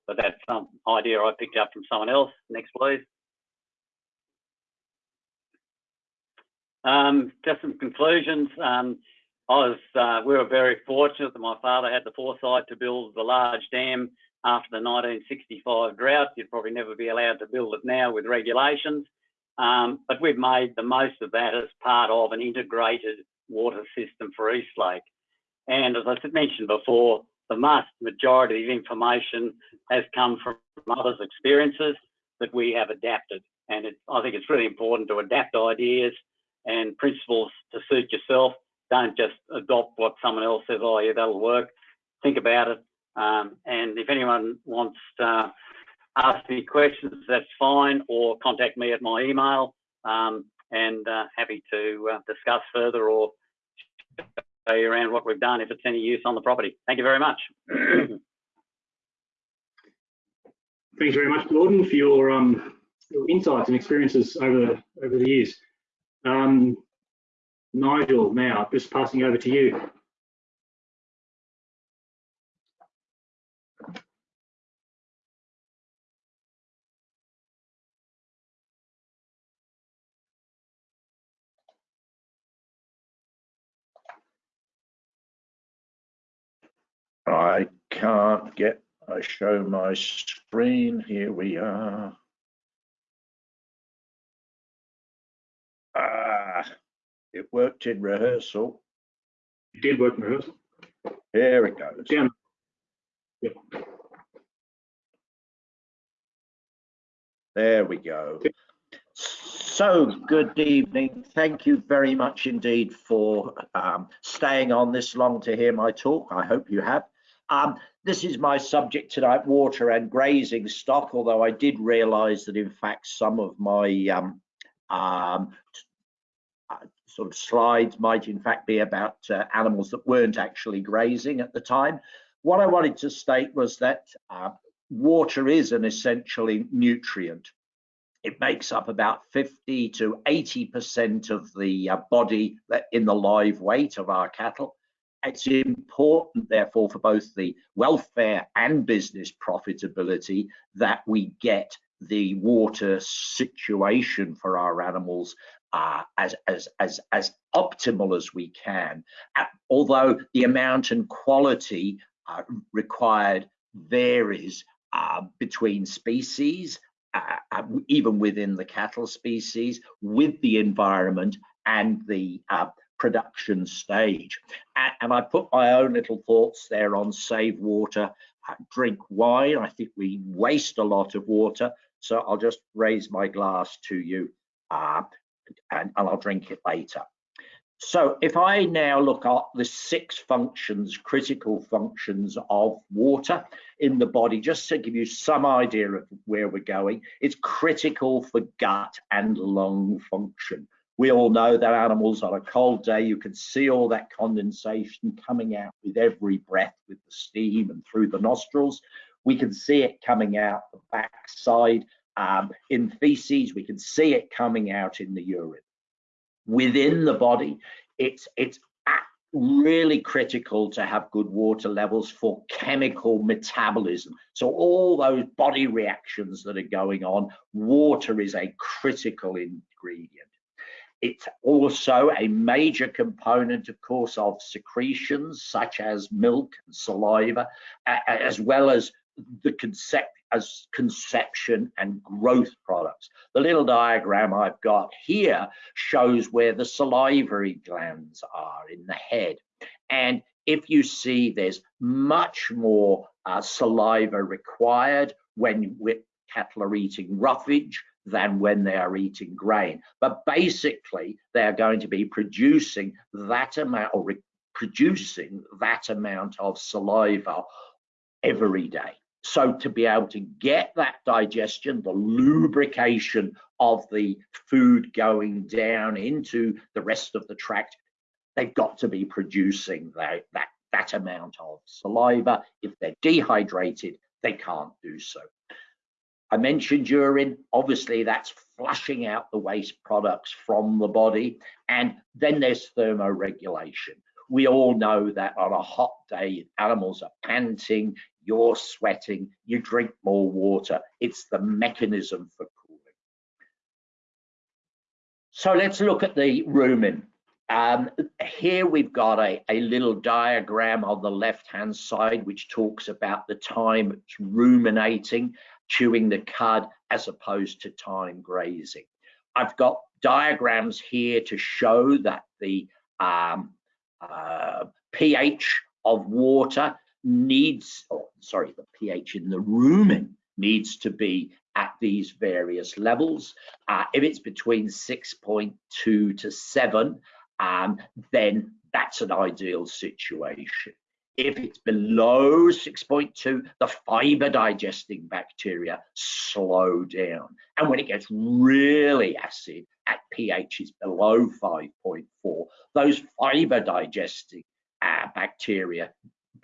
But that's some idea I picked up from someone else. Next, please. Um, just some conclusions. Um, I was, uh, we were very fortunate that my father had the foresight to build the large dam after the 1965 drought. You'd probably never be allowed to build it now with regulations. Um, but we've made the most of that as part of an integrated water system for Eastlake. And as I mentioned before, the vast majority of information has come from others' experiences that we have adapted. And it, I think it's really important to adapt ideas and principles to suit yourself. Don't just adopt what someone else says, oh yeah, that'll work. Think about it. Um, and if anyone wants to ask me questions, that's fine, or contact me at my email. Um, and uh, happy to uh, discuss further or show you around what we've done if it's any use on the property. Thank you very much. Thanks very much, Gordon, for your, um, your insights and experiences over, over the years. Um, Nigel, now just passing over to you. I can't get, I show my screen. Here we are. Ah, it worked in rehearsal. It did work in rehearsal. Here it goes. Down. Yep. There we go. So, good evening. Thank you very much indeed for um, staying on this long to hear my talk. I hope you have. Um, this is my subject tonight, water and grazing stock, although I did realise that in fact some of my um, um, sort of slides might in fact be about uh, animals that weren't actually grazing at the time. What I wanted to state was that uh, water is an essentially nutrient. It makes up about 50 to 80% of the uh, body in the live weight of our cattle. It's important, therefore, for both the welfare and business profitability that we get the water situation for our animals uh, as, as, as, as optimal as we can. Uh, although the amount and quality uh, required varies uh, between species, uh, uh, even within the cattle species, with the environment and the production stage. And I put my own little thoughts there on save water, drink wine. I think we waste a lot of water. So I'll just raise my glass to you uh, and, I'll drink it later. So if I now look at the six functions, critical functions of water in the body, just to give you some idea of where we're going, it's critical for gut and lung function. We all know that animals on a cold day, you can see all that condensation coming out with every breath with the steam and through the nostrils. We can see it coming out the backside um, in feces. We can see it coming out in the urine. Within the body, it's, it's really critical to have good water levels for chemical metabolism. So all those body reactions that are going on, water is a critical ingredient. It's also a major component, of course, of secretions such as milk and saliva, as well as the concept as conception and growth products. The little diagram I've got here shows where the salivary glands are in the head. And if you see there's much more uh, saliva required when cattle are eating roughage than when they are eating grain. But basically, they are going to be producing that amount or producing that amount of saliva every day. So to be able to get that digestion, the lubrication of the food going down into the rest of the tract, they've got to be producing that, that, that amount of saliva. If they're dehydrated, they can't do so. I mentioned urine, obviously that's flushing out the waste products from the body. And then there's thermoregulation. we all know that on a hot day, animals are panting, you're sweating, you drink more water. It's the mechanism for cooling. So let's look at the rumen. Um, here we've got a, a little diagram on the left-hand side which talks about the time ruminating, chewing the cud, as opposed to time grazing. I've got diagrams here to show that the um, uh, pH of water needs, oh, sorry, the pH in the rumen needs to be at these various levels. Uh, if it's between 6.2 to 7, um, then that's an ideal situation. If it's below 6.2, the fiber digesting bacteria slow down. And when it gets really acid at pH is below 5.4, those fiber digesting uh, bacteria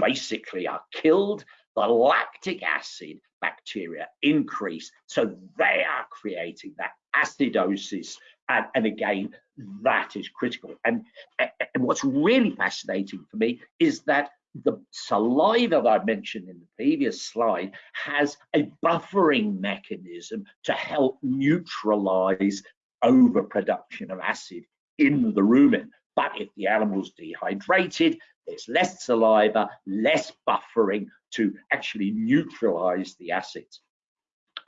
basically are killed. The lactic acid bacteria increase. So they are creating that acidosis. And, and again, that is critical. And, and what's really fascinating for me is that the saliva that I mentioned in the previous slide has a buffering mechanism to help neutralize overproduction of acid in the rumen. But if the animal's dehydrated, there's less saliva, less buffering to actually neutralize the acids.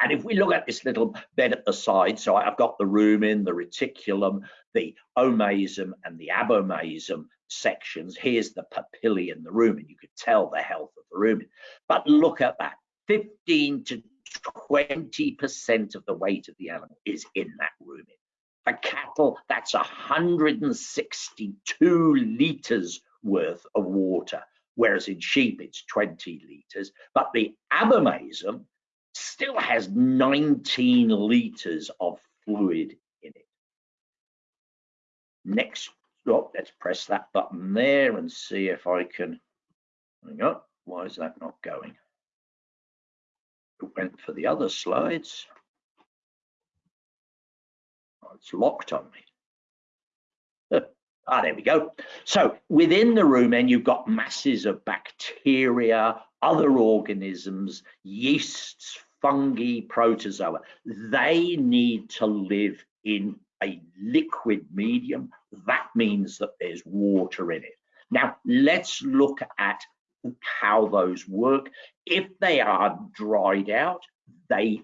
And if we look at this little bed at the side, so I've got the rumen, the reticulum, the omasum and the abomasum sections. Here's the papillae in the rumen. You could tell the health of the rumen. But look at that, 15 to 20% of the weight of the animal is in that rumen. For cattle, that's 162 litres worth of water, whereas in sheep it's 20 litres. But the abomasum still has 19 litres of fluid in it. Next, oh, let's press that button there and see if I can, hang on, why is that not going? It went for the other slides. Oh, it's locked on me. Ah, there we go. So within the rumen, you've got masses of bacteria, other organisms, yeasts, fungi, protozoa. They need to live in a liquid medium. That means that there's water in it. Now, let's look at how those work. If they are dried out, they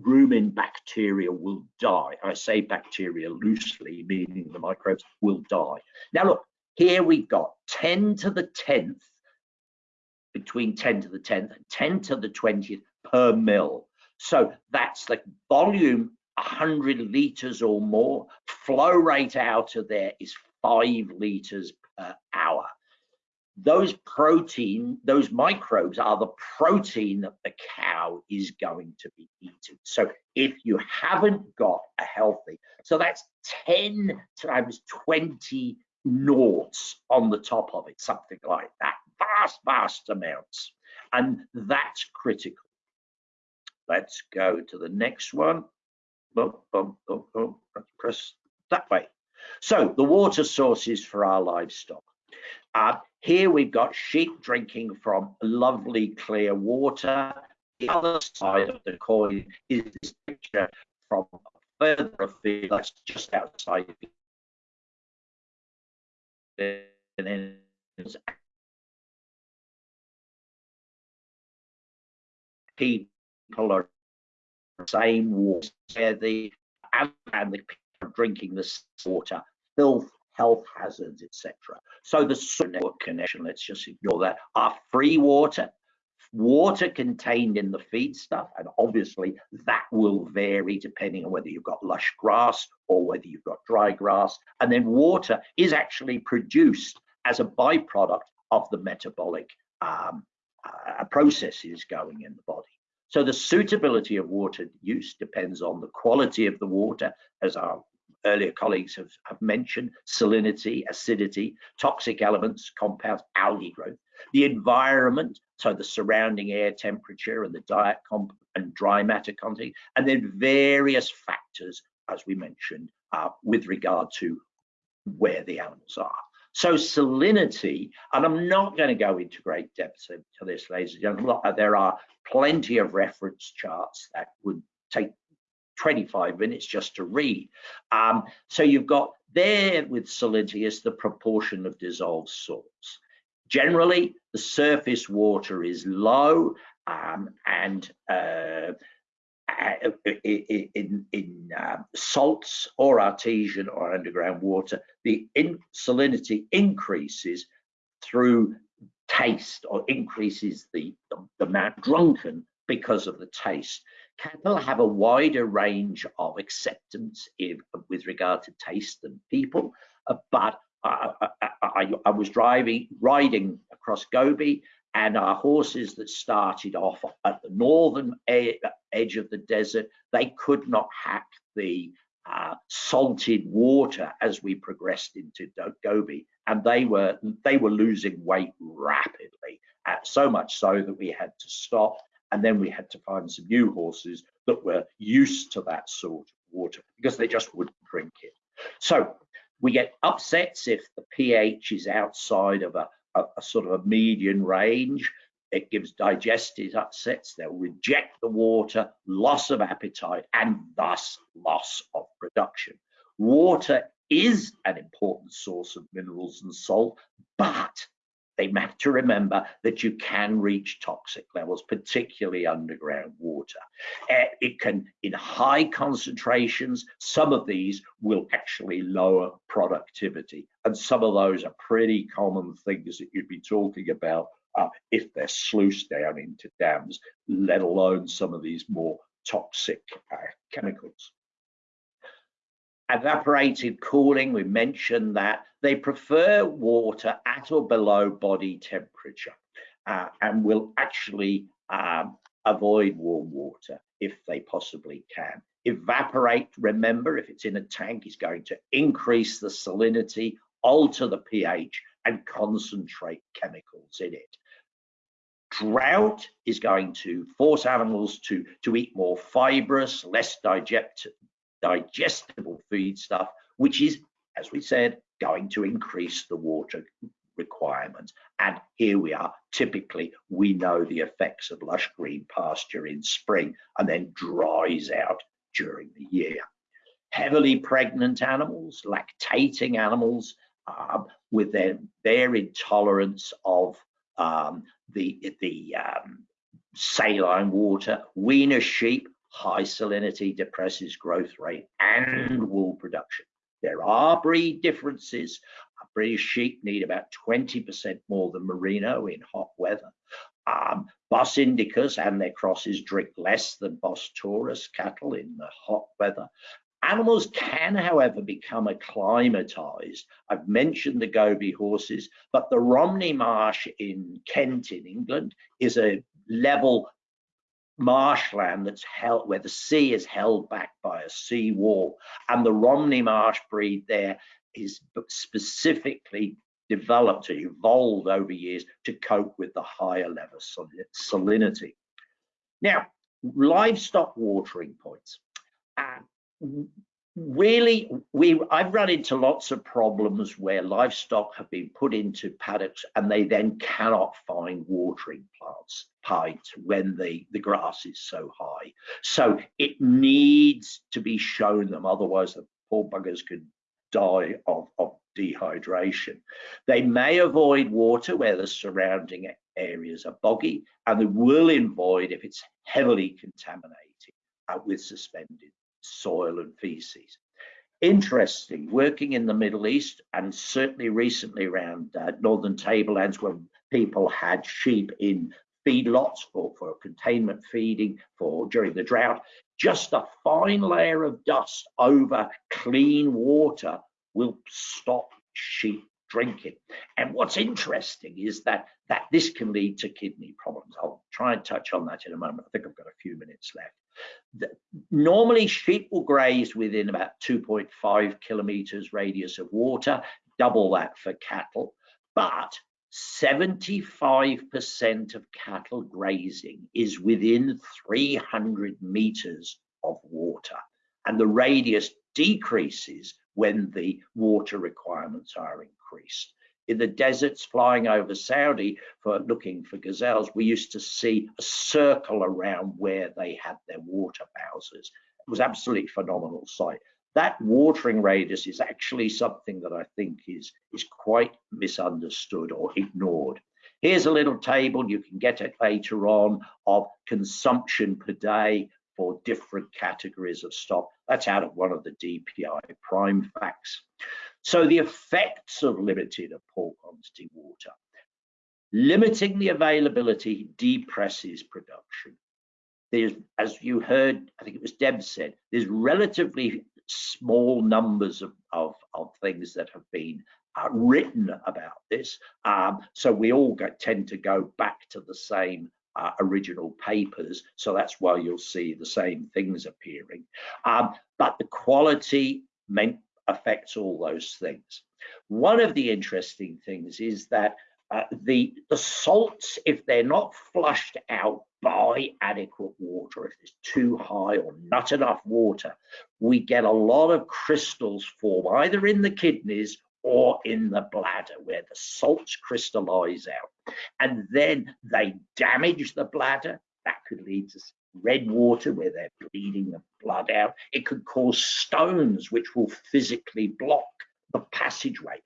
rumen bacteria will die. I say bacteria loosely, meaning the microbes will die. Now look, here we've got 10 to the 10th, between 10 to the 10th and 10 to the 20th per mil. So that's the volume 100 litres or more. Flow rate out of there is five litres per hour those protein, those microbes are the protein that the cow is going to be eating. So if you haven't got a healthy, so that's 10 times 20 noughts on the top of it, something like that. Vast, vast amounts. And that's critical. Let's go to the next one. Press that way. So the water sources for our livestock. Uh, here we've got sheep drinking from lovely clear water. The other side of the coin is this picture from further afield, that's just outside and people are same water, the and the people drinking this water, filth health hazards, etc. So the network connection, let's just ignore that, are free water, water contained in the feed stuff, and obviously that will vary depending on whether you've got lush grass or whether you've got dry grass. And then water is actually produced as a byproduct of the metabolic um, uh, processes going in the body. So the suitability of water use depends on the quality of the water, as our earlier colleagues have, have mentioned, salinity, acidity, toxic elements, compounds, algae growth, the environment, so the surrounding air temperature and the diet comp and dry matter content, and then various factors, as we mentioned, uh, with regard to where the animals are. So salinity, and I'm not going to go into great depth into this, ladies and gentlemen. There are plenty of reference charts that would take 25 minutes just to read. Um, so you've got there with salinity is the proportion of dissolved salts. Generally, the surface water is low um, and uh, in, in uh, salts or artesian or underground water, the in salinity increases through taste or increases the, the, the amount drunken because of the taste. Cattle have a wider range of acceptance if, with regard to taste than people, uh, but I, I, I, was driving, riding across Gobi and our horses that started off at the northern edge of the desert, they could not hack the uh, salted water as we progressed into Gobi, and they were they were losing weight rapidly, uh, so much so that we had to stop, and then we had to find some new horses that were used to that sort of water because they just wouldn't drink it. So we get upsets if the pH is outside of a a, a sort of a median range. It gives digestive upsets. They'll reject the water, loss of appetite, and thus loss of production. Water is an important source of minerals and salt, but they have to remember that you can reach toxic levels, particularly underground water. Uh, it can, in high concentrations, some of these will actually lower productivity. And some of those are pretty common things that you'd be talking about uh, if they're sluiced down into dams, let alone some of these more toxic uh, chemicals. Evaporated cooling, we mentioned that they prefer water at or below body temperature uh, and will actually um, avoid warm water if they possibly can. Evaporate, remember, if it's in a tank, is going to increase the salinity, alter the pH, and concentrate chemicals in it. Drought is going to force animals to, to eat more fibrous, less digest, digestible feed stuff, which is, as we said, going to increase the water requirements. And here we are, typically we know the effects of lush green pasture in spring and then dries out during the year. Heavily pregnant animals, lactating animals, um, with their, their intolerance of um, the, the um, saline water, weaner sheep high salinity depresses growth rate and wool production. There are breed differences. British sheep need about 20% more than merino in hot weather. Um, Bos indicus and their crosses drink less than Bos taurus cattle in the hot weather. Animals can, however, become acclimatized. I've mentioned the Gobi horses, but the Romney Marsh in Kent in England is a level marshland that's held where the sea is held back by a sea wall and the Romney marsh breed there is specifically developed or evolved over years to cope with the higher level salinity. Now, livestock watering points. Uh, really we I've run into lots of problems where livestock have been put into paddocks and they then cannot find watering plants pipes when the the grass is so high. So it needs to be shown them otherwise the poor buggers could die of, of dehydration. They may avoid water where the surrounding areas are boggy and they will avoid if it's heavily contaminated uh, with suspended soil and feces. Interesting, working in the Middle East and certainly recently around uh, northern tablelands where people had sheep in feedlots for, for containment feeding for during the drought, just a fine layer of dust over clean water will stop sheep drinking. And what's interesting is that that this can lead to kidney problems. I'll try and touch on that in a moment. I think I've got a few minutes left normally sheep will graze within about 2.5 kilometers radius of water, double that for cattle, but 75% of cattle grazing is within 300 meters of water and the radius decreases when the water requirements are increased. in the deserts flying over Saudi for looking for gazelles, we used to see a circle around where they had their water houses. It was absolutely phenomenal sight. That watering radius is actually something that I think is, is quite misunderstood or ignored. Here's a little table, you can get it later on, of consumption per day for different categories of stock. That's out of one of the DPI Primefacts. So the effects of limited or poor quantity water. Limiting the availability depresses production. There's, as you heard, I think it was Deb said, there's relatively small numbers of, of, of things that have been uh, written about this. Um, so we all go, tend to go back to the same uh, original papers. So that's why you'll see the same things appearing. Um, but the quality meant affects all those things. One of the interesting things is that uh, the, the salts, if they're not flushed out by adequate water, if it's too high or not enough water, we get a lot of crystals form either in the kidneys or in the bladder where the salts crystallize out. And then they damage the bladder. That could lead to red water where they're bleeding the blood out. It could cause stones, which will physically block the passageway,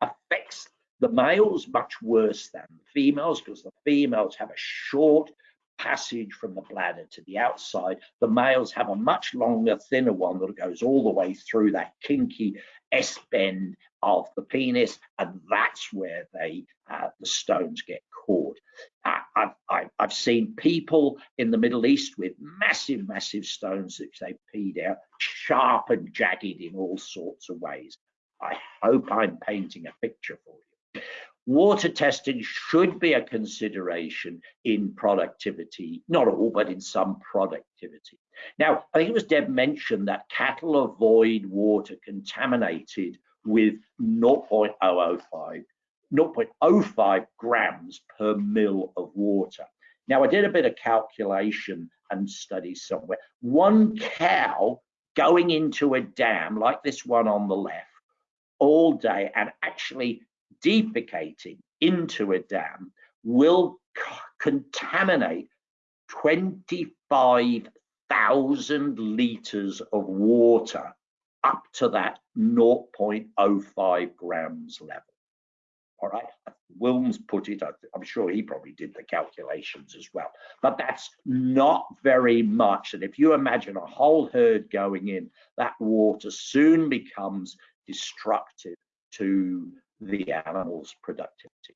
affects the males much worse than the females because the females have a short passage from the bladder to the outside. The males have a much longer, thinner one that goes all the way through that kinky S bend of the penis, and that's where they uh, the stones get caught. Uh, I've, I've, I've seen people in the Middle East with massive, massive stones that they peed out, sharp and jagged in all sorts of ways. I hope I'm painting a picture for you. Water testing should be a consideration in productivity, not all, but in some productivity. Now, I think it was Deb mentioned that cattle avoid water contaminated with 0.005, 0.05 grams per mil of water. Now, I did a bit of calculation and study somewhere. One cow going into a dam like this one on the left all day and actually defecating into a dam will contaminate 25,000 litres of water up to that 0.05 grams level. All right, Wilms put it, I'm sure he probably did the calculations as well, but that's not very much. And if you imagine a whole herd going in, that water soon becomes destructive to the animal's productivity.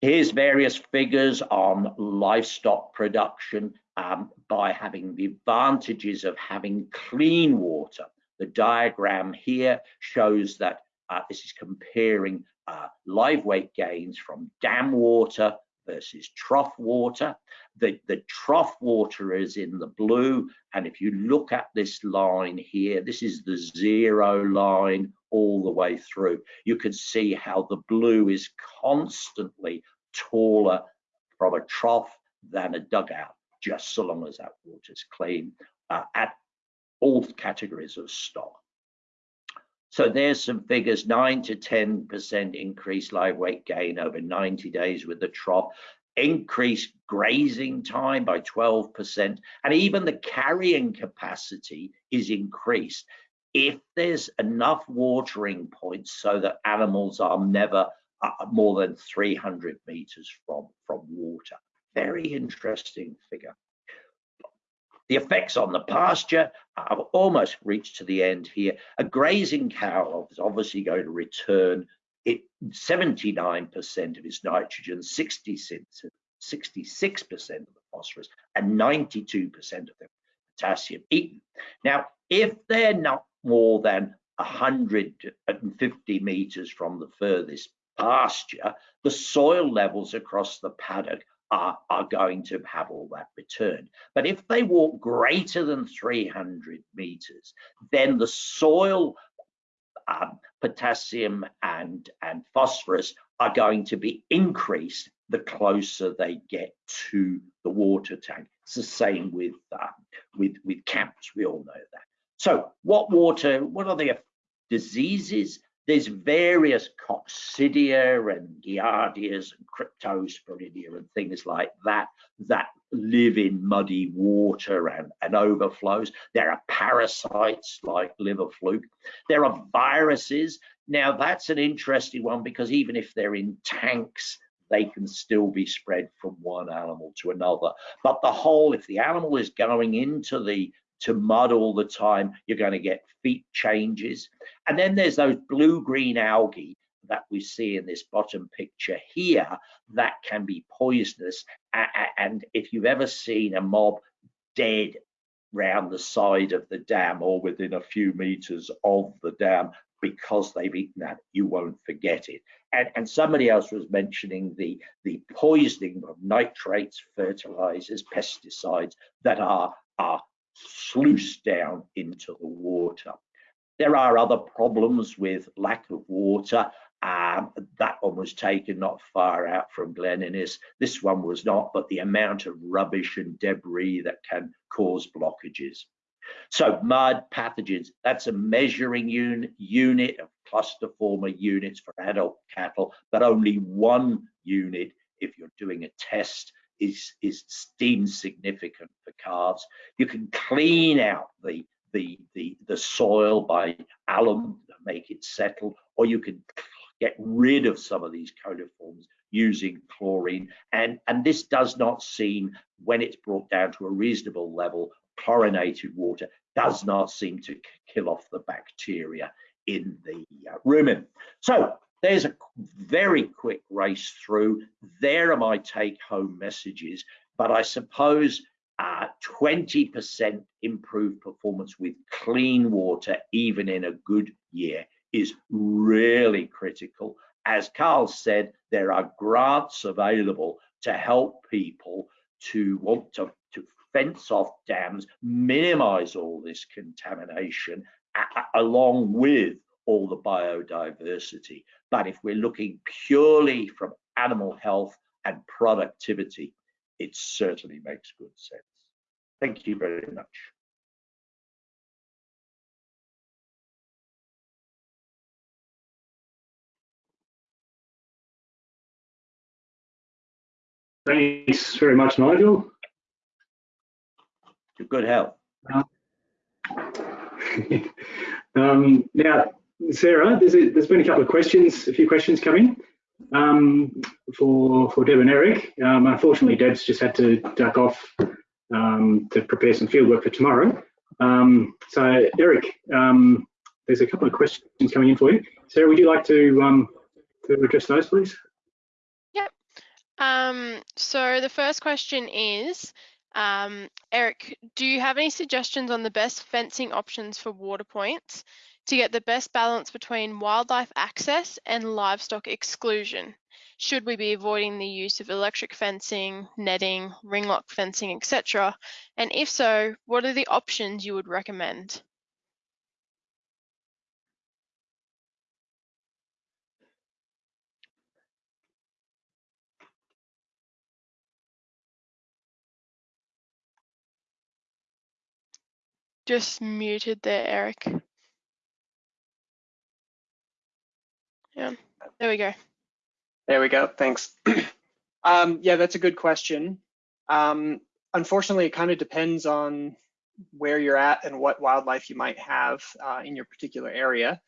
Here's various figures on livestock production um, by having the advantages of having clean water. The diagram here shows that uh, this is comparing uh, live weight gains from dam water versus trough water. The, the trough water is in the blue. And if you look at this line here, this is the zero line all the way through. You can see how the blue is constantly taller from a trough than a dugout, just so long as that water is clean uh, at all categories of stock. So there's some figures, 9 to 10% increased live weight gain over 90 days with the trough, increased grazing time by 12%, and even the carrying capacity is increased if there's enough watering points so that animals are never uh, more than 300 meters from, from water. Very interesting figure. The effects on the pasture, I've almost reached to the end here. A grazing cow is obviously going to return it 79% of its nitrogen, 66% of the phosphorus, and 92% of the potassium eaten. Now, if they're not more than 150 meters from the furthest pasture, the soil levels across the paddock are, are going to have all that returned. But if they walk greater than 300 meters, then the soil um, potassium and, and phosphorus are going to be increased the closer they get to the water tank. It's the same with, um, with, with camps, we all know that. So what water, what are the diseases there's various coccidia and giardias and cryptosporidia and things like that that live in muddy water and, and overflows. There are parasites like liver fluke. There are viruses. Now that's an interesting one because even if they're in tanks, they can still be spread from one animal to another. But the whole, if the animal is going into the to mud all the time, you're going to get feet changes. And then there's those blue-green algae that we see in this bottom picture here that can be poisonous. And if you've ever seen a mob dead round the side of the dam or within a few meters of the dam because they've eaten that, you won't forget it. And, and somebody else was mentioning the, the poisoning of nitrates, fertilizers, pesticides that are, are sluiced down into the water. There are other problems with lack of water. Um, that one was taken not far out from Glen Innes. This one was not, but the amount of rubbish and debris that can cause blockages. So mud pathogens, that's a measuring un unit of cluster former units for adult cattle, but only one unit if you're doing a test is, is deemed significant for calves. You can clean out the, the, the, the soil by alum make it settle, or you can get rid of some of these coliforms using chlorine. And, and this does not seem, when it's brought down to a reasonable level, chlorinated water does not seem to kill off the bacteria in the uh, rumen. So there's a very quick race through. There are my take home messages, but I suppose 20% uh, improved performance with clean water, even in a good year, is really critical. As Carl said, there are grants available to help people to want to, to fence off dams, minimize all this contamination, along with all the biodiversity. But if we're looking purely from animal health and productivity, it certainly makes good sense. Thank you very much. Thanks very much, Nigel. Good health. um, now, Sarah, there's, a, there's been a couple of questions, a few questions coming um, for for Deb and Eric. Um, unfortunately, Deb's just had to duck off um, to prepare some fieldwork for tomorrow. Um, so, Eric, um, there's a couple of questions coming in for you. Sarah, would you like to um, to address those, please? Yep. so the first question is, Eric, do you have any suggestions on the best fencing options for water points? To get the best balance between wildlife access and livestock exclusion? Should we be avoiding the use of electric fencing, netting, ring lock fencing, etc.? And if so, what are the options you would recommend? Just muted there, Eric. Yeah, there we go. There we go, thanks. um, yeah, that's a good question. Um, unfortunately, it kind of depends on where you're at and what wildlife you might have uh, in your particular area.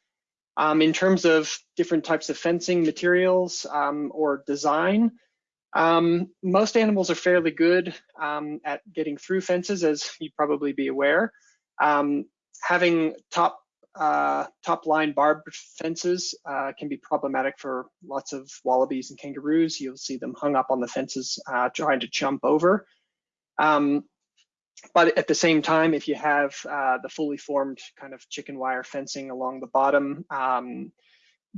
Um, in terms of different types of fencing materials um, or design, um, most animals are fairly good um, at getting through fences, as you'd probably be aware. Um, having top uh, top line barbed fences uh, can be problematic for lots of wallabies and kangaroos. You'll see them hung up on the fences uh, trying to jump over. Um, but at the same time, if you have uh, the fully formed kind of chicken wire fencing along the bottom, um,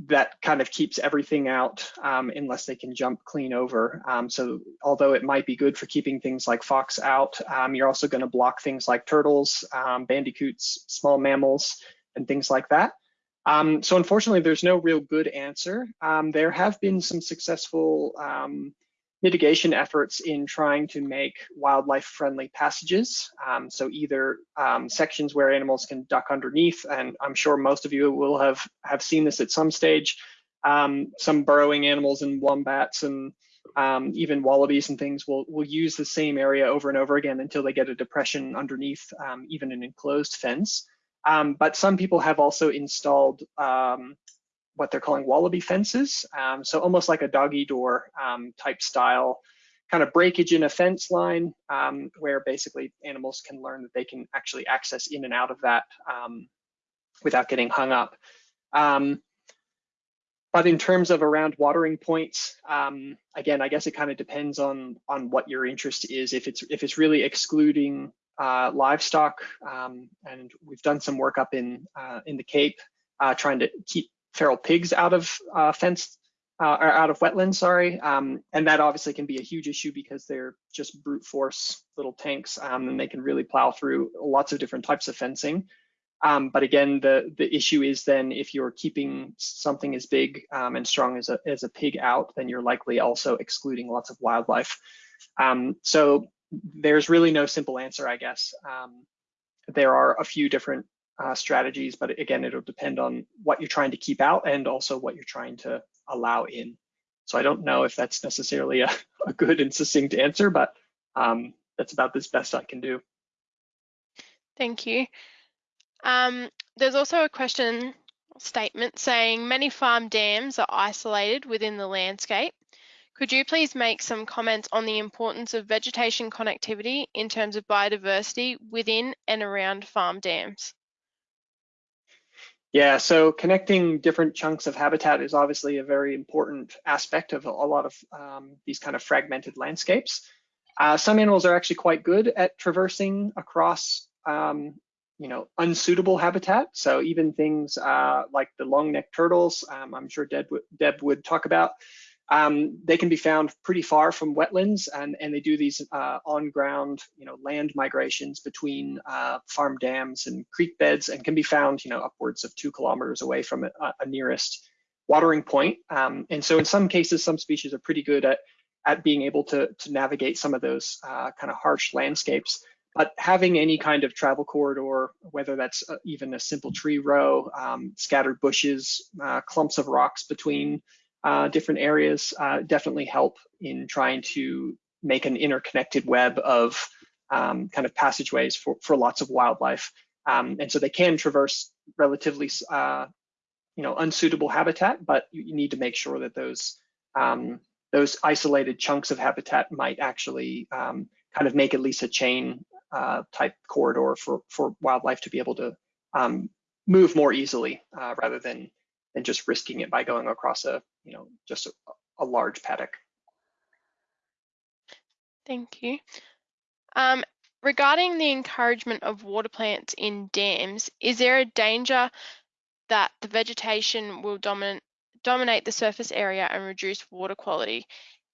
that kind of keeps everything out um, unless they can jump clean over. Um, so although it might be good for keeping things like fox out, um, you're also going to block things like turtles, um, bandicoots, small mammals, and things like that. Um, so unfortunately, there's no real good answer. Um, there have been some successful um, mitigation efforts in trying to make wildlife friendly passages. Um, so either um, sections where animals can duck underneath, and I'm sure most of you will have, have seen this at some stage, um, some burrowing animals and wombats and even wallabies and things will, will use the same area over and over again until they get a depression underneath even an enclosed fence. Um, but some people have also installed what they're calling wallaby fences. Um, so almost like a doggy door um, type style kind of breakage in a fence line um, where basically animals can learn that they can actually access in and out of that um, without getting hung up. Um, but in terms of around watering points, um, again, I guess it kind of depends on on what your interest is. If it's if it's really excluding uh, livestock, and we've done some work up in uh, in the Cape uh, trying to keep feral pigs out of uh, fenced uh, or out of wetlands, sorry. Um, and that obviously can be a huge issue because they're just brute force little tanks um, and they can really plow through lots of different types of fencing. Um, but again, the, the issue is then if you're keeping something as big um, and strong as a, as a pig out, then you're likely also excluding lots of wildlife. Um, so there's really no simple answer, I guess. Um, there are a few different uh, strategies, but again, it'll depend on what you're trying to keep out and also what you're trying to allow in. So I don't know if that's necessarily a, a good and succinct answer, but um, that's about as best I can do. Thank you. Um, there's also a question statement saying many farm dams are isolated within the landscape. Could you please make some comments on the importance of vegetation connectivity in terms of biodiversity within and around farm dams? Yeah, so connecting different chunks of habitat is obviously a very important aspect of a lot of um, these kind of fragmented landscapes. Uh, some animals are actually quite good at traversing across, um, you know, unsuitable habitat. So even things uh, like the long-necked turtles, um, I'm sure Deb, Deb would talk about, um, they can be found pretty far from wetlands and, and they do these uh, on-ground, you know, land migrations between uh, farm dams and creek beds and can be found, you know, upwards of two kilometers away from a, a nearest watering point. Um, and so in some cases, some species are pretty good at, at being able to, to navigate some of those uh, kind of harsh landscapes. But having any kind of travel corridor, whether that's uh, even a simple tree row, um, scattered bushes, uh, clumps of rocks between uh, different areas uh, definitely help in trying to make an interconnected web of um, kind of passageways for, for lots of wildlife. Um, and so they can traverse relatively, uh, you know, unsuitable habitat, but you need to make sure that those um, those isolated chunks of habitat might actually um, kind of make at least a chain uh, type corridor for for wildlife to be able to um, move more easily uh, rather than than just risking it by going across a you know, just a, a large paddock. Thank you. Um, regarding the encouragement of water plants in dams, is there a danger that the vegetation will dominate, dominate the surface area and reduce water quality?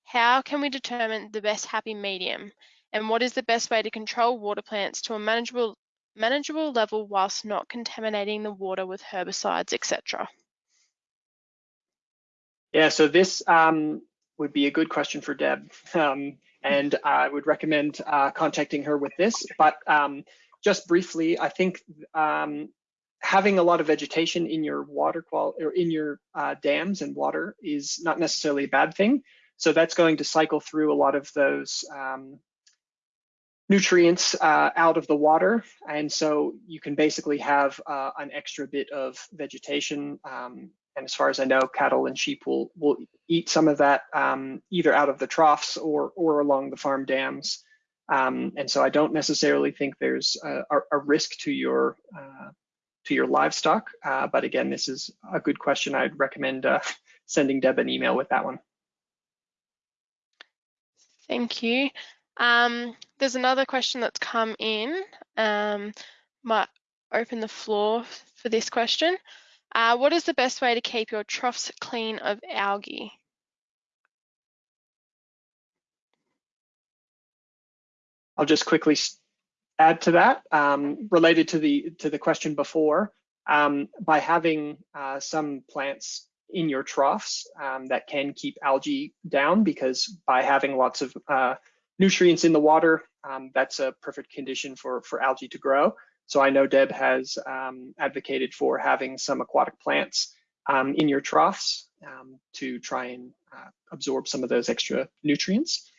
How can we determine the best happy medium? And what is the best way to control water plants to a manageable, manageable level whilst not contaminating the water with herbicides, etc.? Yeah, so this um, would be a good question for Deb. Um, and I would recommend uh, contacting her with this. But um, just briefly, I think um, having a lot of vegetation in your water quality or in your uh, dams and water is not necessarily a bad thing. So that's going to cycle through a lot of those um, nutrients uh, out of the water. And so you can basically have uh, an extra bit of vegetation um, and as far as I know, cattle and sheep will will eat some of that um, either out of the troughs or or along the farm dams. Um, and so I don't necessarily think there's a, a risk to your uh, to your livestock. Uh, but again, this is a good question. I'd recommend uh, sending Deb an email with that one. Thank you. Um, there's another question that's come in. Um, might open the floor for this question. Uh, what is the best way to keep your troughs clean of algae? I'll just quickly add to that, um, related to the to the question before. Um, by having uh, some plants in your troughs um, that can keep algae down because by having lots of uh, nutrients in the water, um, that's a perfect condition for, for algae to grow. So I know Deb has um, advocated for having some aquatic plants um, in your troughs um, to try and uh, absorb some of those extra nutrients.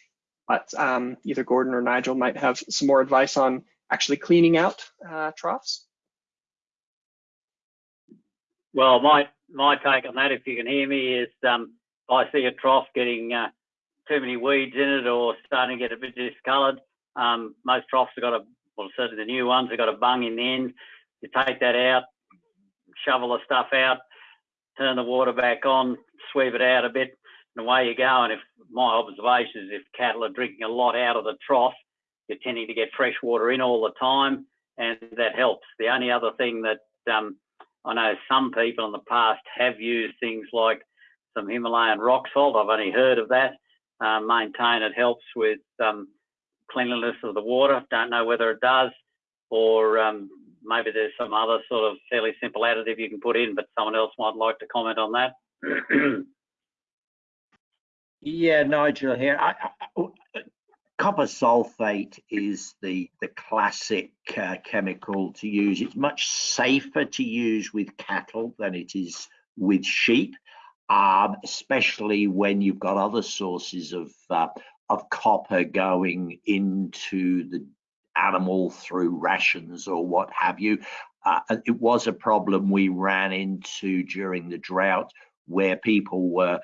But um, either Gordon or Nigel might have some more advice on actually cleaning out uh, troughs. Well, my my take on that, if you can hear me, is um, I see a trough getting uh, too many weeds in it or starting to get a bit discoloured. Um, most troughs have got a, well, certainly the new ones have got a bung in the end. You take that out, shovel the stuff out, turn the water back on, sweep it out a bit, and away you go. And if my observation is if cattle are drinking a lot out of the trough, you're tending to get fresh water in all the time, and that helps. The only other thing that um, I know some people in the past have used things like some Himalayan rock salt. I've only heard of that. Uh, maintain it helps with um, cleanliness of the water. Don't know whether it does, or um, maybe there's some other sort of fairly simple additive you can put in, but someone else might like to comment on that. yeah, Nigel here. I, I, copper sulfate is the the classic uh, chemical to use. It's much safer to use with cattle than it is with sheep, um, especially when you've got other sources of uh, of copper going into the animal through rations or what have you. Uh, it was a problem we ran into during the drought where people were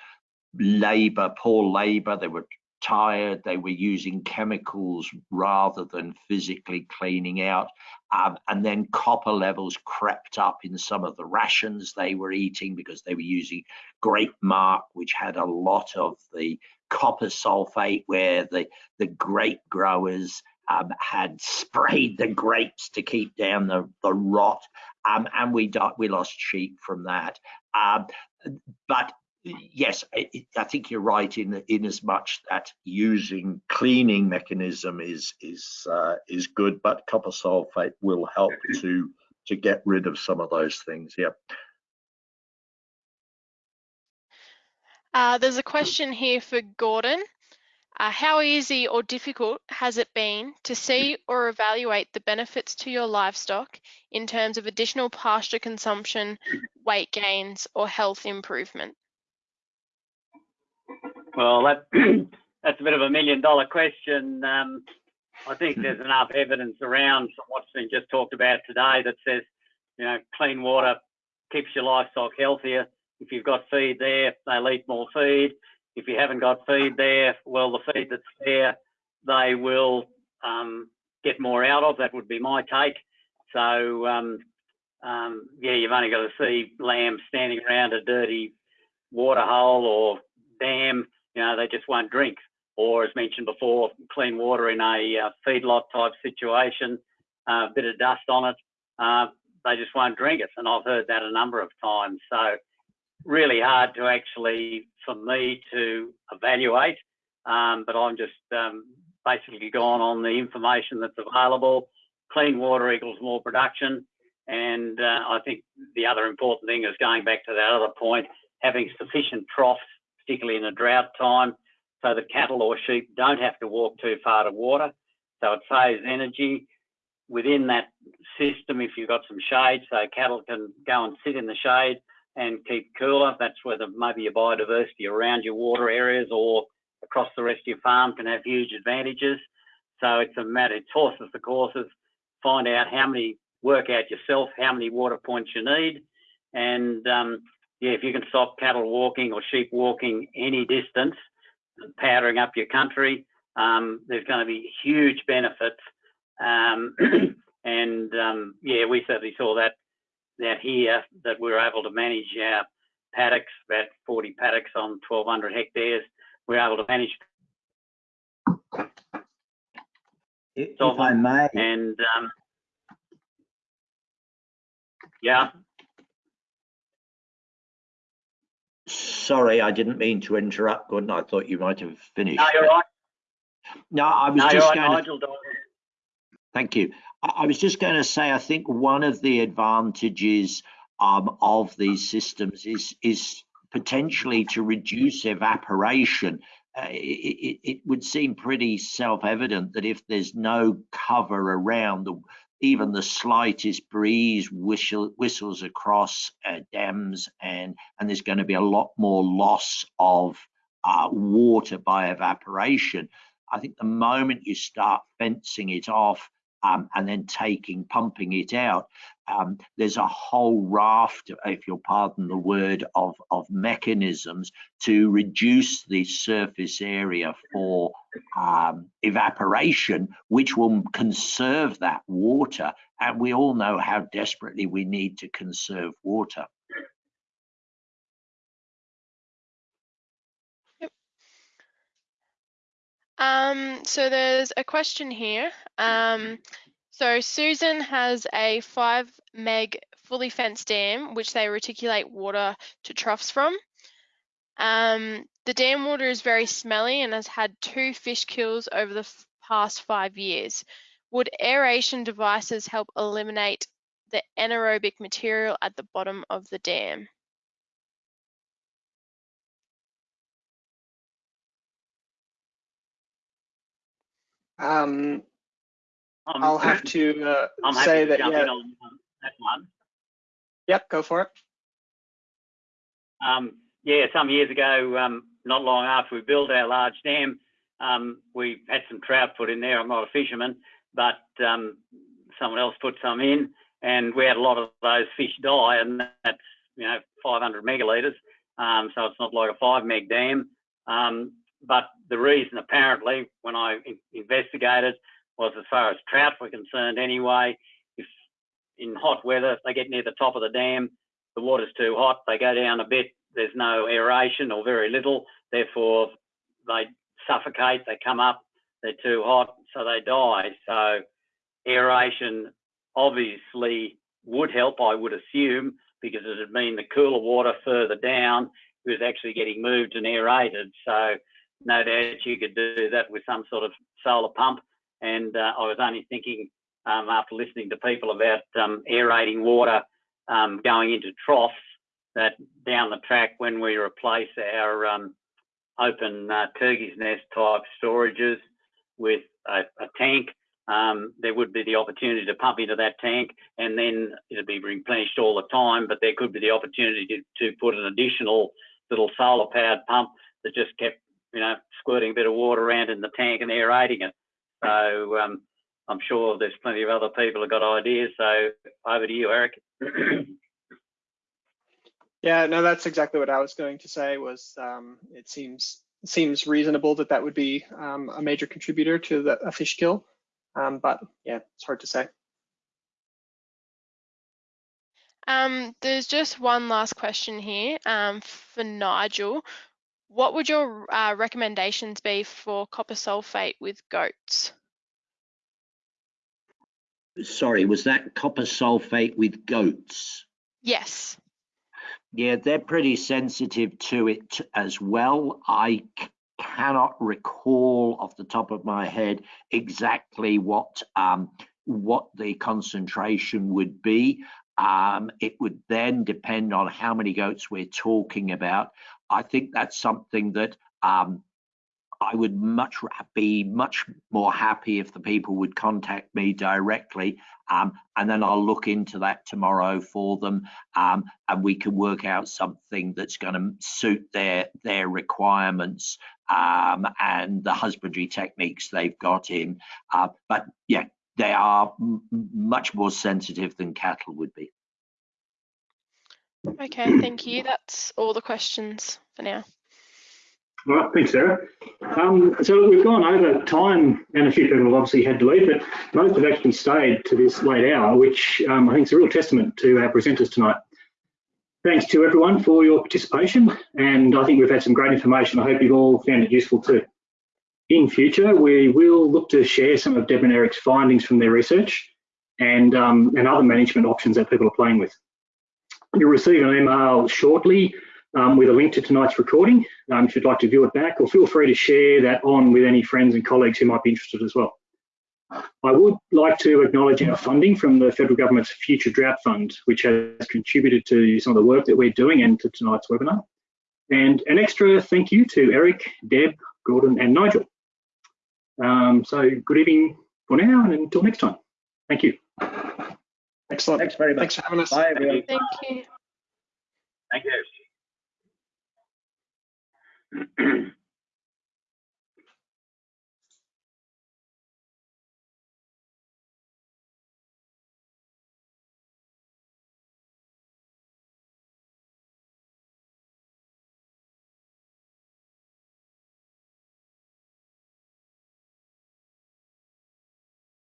labor, poor labor, they were tired, they were using chemicals rather than physically cleaning out. Um, and then copper levels crept up in some of the rations they were eating because they were using grape marc, which had a lot of the copper sulfate, where the, the grape growers um, had sprayed the grapes to keep down the, the rot. Um, and we, we lost sheep from that. Um, but yes, I, I, think you're right in in as much that using cleaning mechanism is is uh, is good, but copper sulfate will help to to get rid of some of those things. Yeah. Uh, there's a question here for Gordon. Uh, how easy or difficult has it been to see or evaluate the benefits to your livestock in terms of additional pasture consumption, weight gains, or health improvement? Well, that that's a bit of a million dollar question. Um, I think there's enough evidence around what's been just talked about today that says, you know, clean water keeps your livestock healthier. If you've got feed there, they'll eat more feed. If you haven't got feed there, well, the feed that's there, they will um, get more out of. That would be my take. So, um, um, yeah, you've only got to see lambs standing around a dirty water hole or dam, you know, they just won't drink. Or as mentioned before, clean water in a uh, feedlot type situation, a uh, bit of dust on it, uh, they just won't drink it. And I've heard that a number of times. So really hard to actually, for me to evaluate. Um, but I'm just um, basically gone on the information that's available. Clean water equals more production. And uh, I think the other important thing is going back to that other point, having sufficient troughs particularly in a drought time, so the cattle or sheep don't have to walk too far to water. So it saves energy within that system. If you've got some shade, so cattle can go and sit in the shade and keep cooler. That's where the, maybe your biodiversity around your water areas or across the rest of your farm can have huge advantages. So it's a matter, it's horses for courses. Find out how many, work out yourself how many water points you need, and um, yeah, if you can stop cattle walking or sheep walking any distance, powdering up your country, um, there's going to be huge benefits. Um, and um, yeah, we certainly saw that that here that we're able to manage our paddocks, about 40 paddocks on 1,200 hectares. We're able to manage. If, if I may. And um, yeah. Sorry, I didn't mean to interrupt, Gordon. I thought you might have finished. No, you're right. No, I was no, just right, going Nigel, to. Thank you. I was just going to say, I think one of the advantages um, of these systems is is potentially to reduce evaporation, uh, it, it, would seem pretty self-evident that if there's no cover around the even the slightest breeze whistle, whistles across uh, dams and and there's going to be a lot more loss of uh, water by evaporation. I think the moment you start fencing it off um, and then taking, pumping it out. Um, there's a whole raft, if you'll pardon the word, of, of mechanisms to reduce the surface area for um, evaporation, which will conserve that water. And we all know how desperately we need to conserve water. Um, so there's a question here. Um, so Susan has a five meg fully fenced dam, which they reticulate water to troughs from. Um, the dam water is very smelly and has had two fish kills over the past five years. Would aeration devices help eliminate the anaerobic material at the bottom of the dam? Um, I'm- I'll have to uh, I'm say to that, jump yeah, in on that one. yep, go for it. Um, yeah, some years ago, um, not long after we built our large dam, um, we had some trout put in there. I'm not a fisherman, but um, someone else put some in, and we had a lot of those fish die, and that's you know 500 megalitres. Um, so it's not like a five meg dam. But the reason, apparently, when I in investigated, was as far as trout were concerned anyway. If in hot weather they get near the top of the dam, the water's too hot, they go down a bit, there's no aeration or very little, therefore they suffocate, they come up, they're too hot, so they die. So aeration obviously would help, I would assume, because it would mean the cooler water further down was actually getting moved and aerated. So no doubt you could do that with some sort of solar pump. And uh, I was only thinking um, after listening to people about um, aerating water um, going into troughs that down the track when we replace our um, open uh, turkey's nest type storages with a, a tank, um, there would be the opportunity to pump into that tank and then it'd be replenished all the time, but there could be the opportunity to, to put an additional little solar powered pump that just kept, you know, squirting a bit of water around in the tank and aerating it. So um, I'm sure there's plenty of other people who got ideas. So over to you, Eric. Yeah, no, that's exactly what I was going to say. Was um, it seems seems reasonable that that would be um, a major contributor to the a fish kill, um, but yeah, it's hard to say. Um, there's just one last question here um, for Nigel. What would your uh, recommendations be for copper sulfate with goats? Sorry, was that copper sulfate with goats? Yes. Yeah, they're pretty sensitive to it as well. I cannot recall off the top of my head exactly what um, what the concentration would be. Um, it would then depend on how many goats we're talking about. I think that's something that um, I would much be much more happy if the people would contact me directly, um, and then I'll look into that tomorrow for them, um, and we can work out something that's going to suit their their requirements um, and the husbandry techniques they've got in. Uh, but yeah, they are much more sensitive than cattle would be. Okay, thank you. That's all the questions for now. All right, thanks, Sarah. Um, so we've gone over time and a few people have obviously had to leave, but most have actually stayed to this late hour, which um, I think is a real testament to our presenters tonight. Thanks to everyone for your participation, and I think we've had some great information. I hope you've all found it useful too. In future, we will look to share some of Deb and Eric's findings from their research and, um, and other management options that people are playing with. You'll receive an email shortly um, with a link to tonight's recording um, if you'd like to view it back, or feel free to share that on with any friends and colleagues who might be interested as well. I would like to acknowledge our funding from the federal government's Future Drought Fund, which has contributed to some of the work that we're doing and to tonight's webinar. And an extra thank you to Eric, Deb, Gordon, and Nigel. Um, so good evening for now, and until next time. Thank you. Excellent. Thanks very much. Thanks for having us. Bye, everyone. Thank you. Thank you.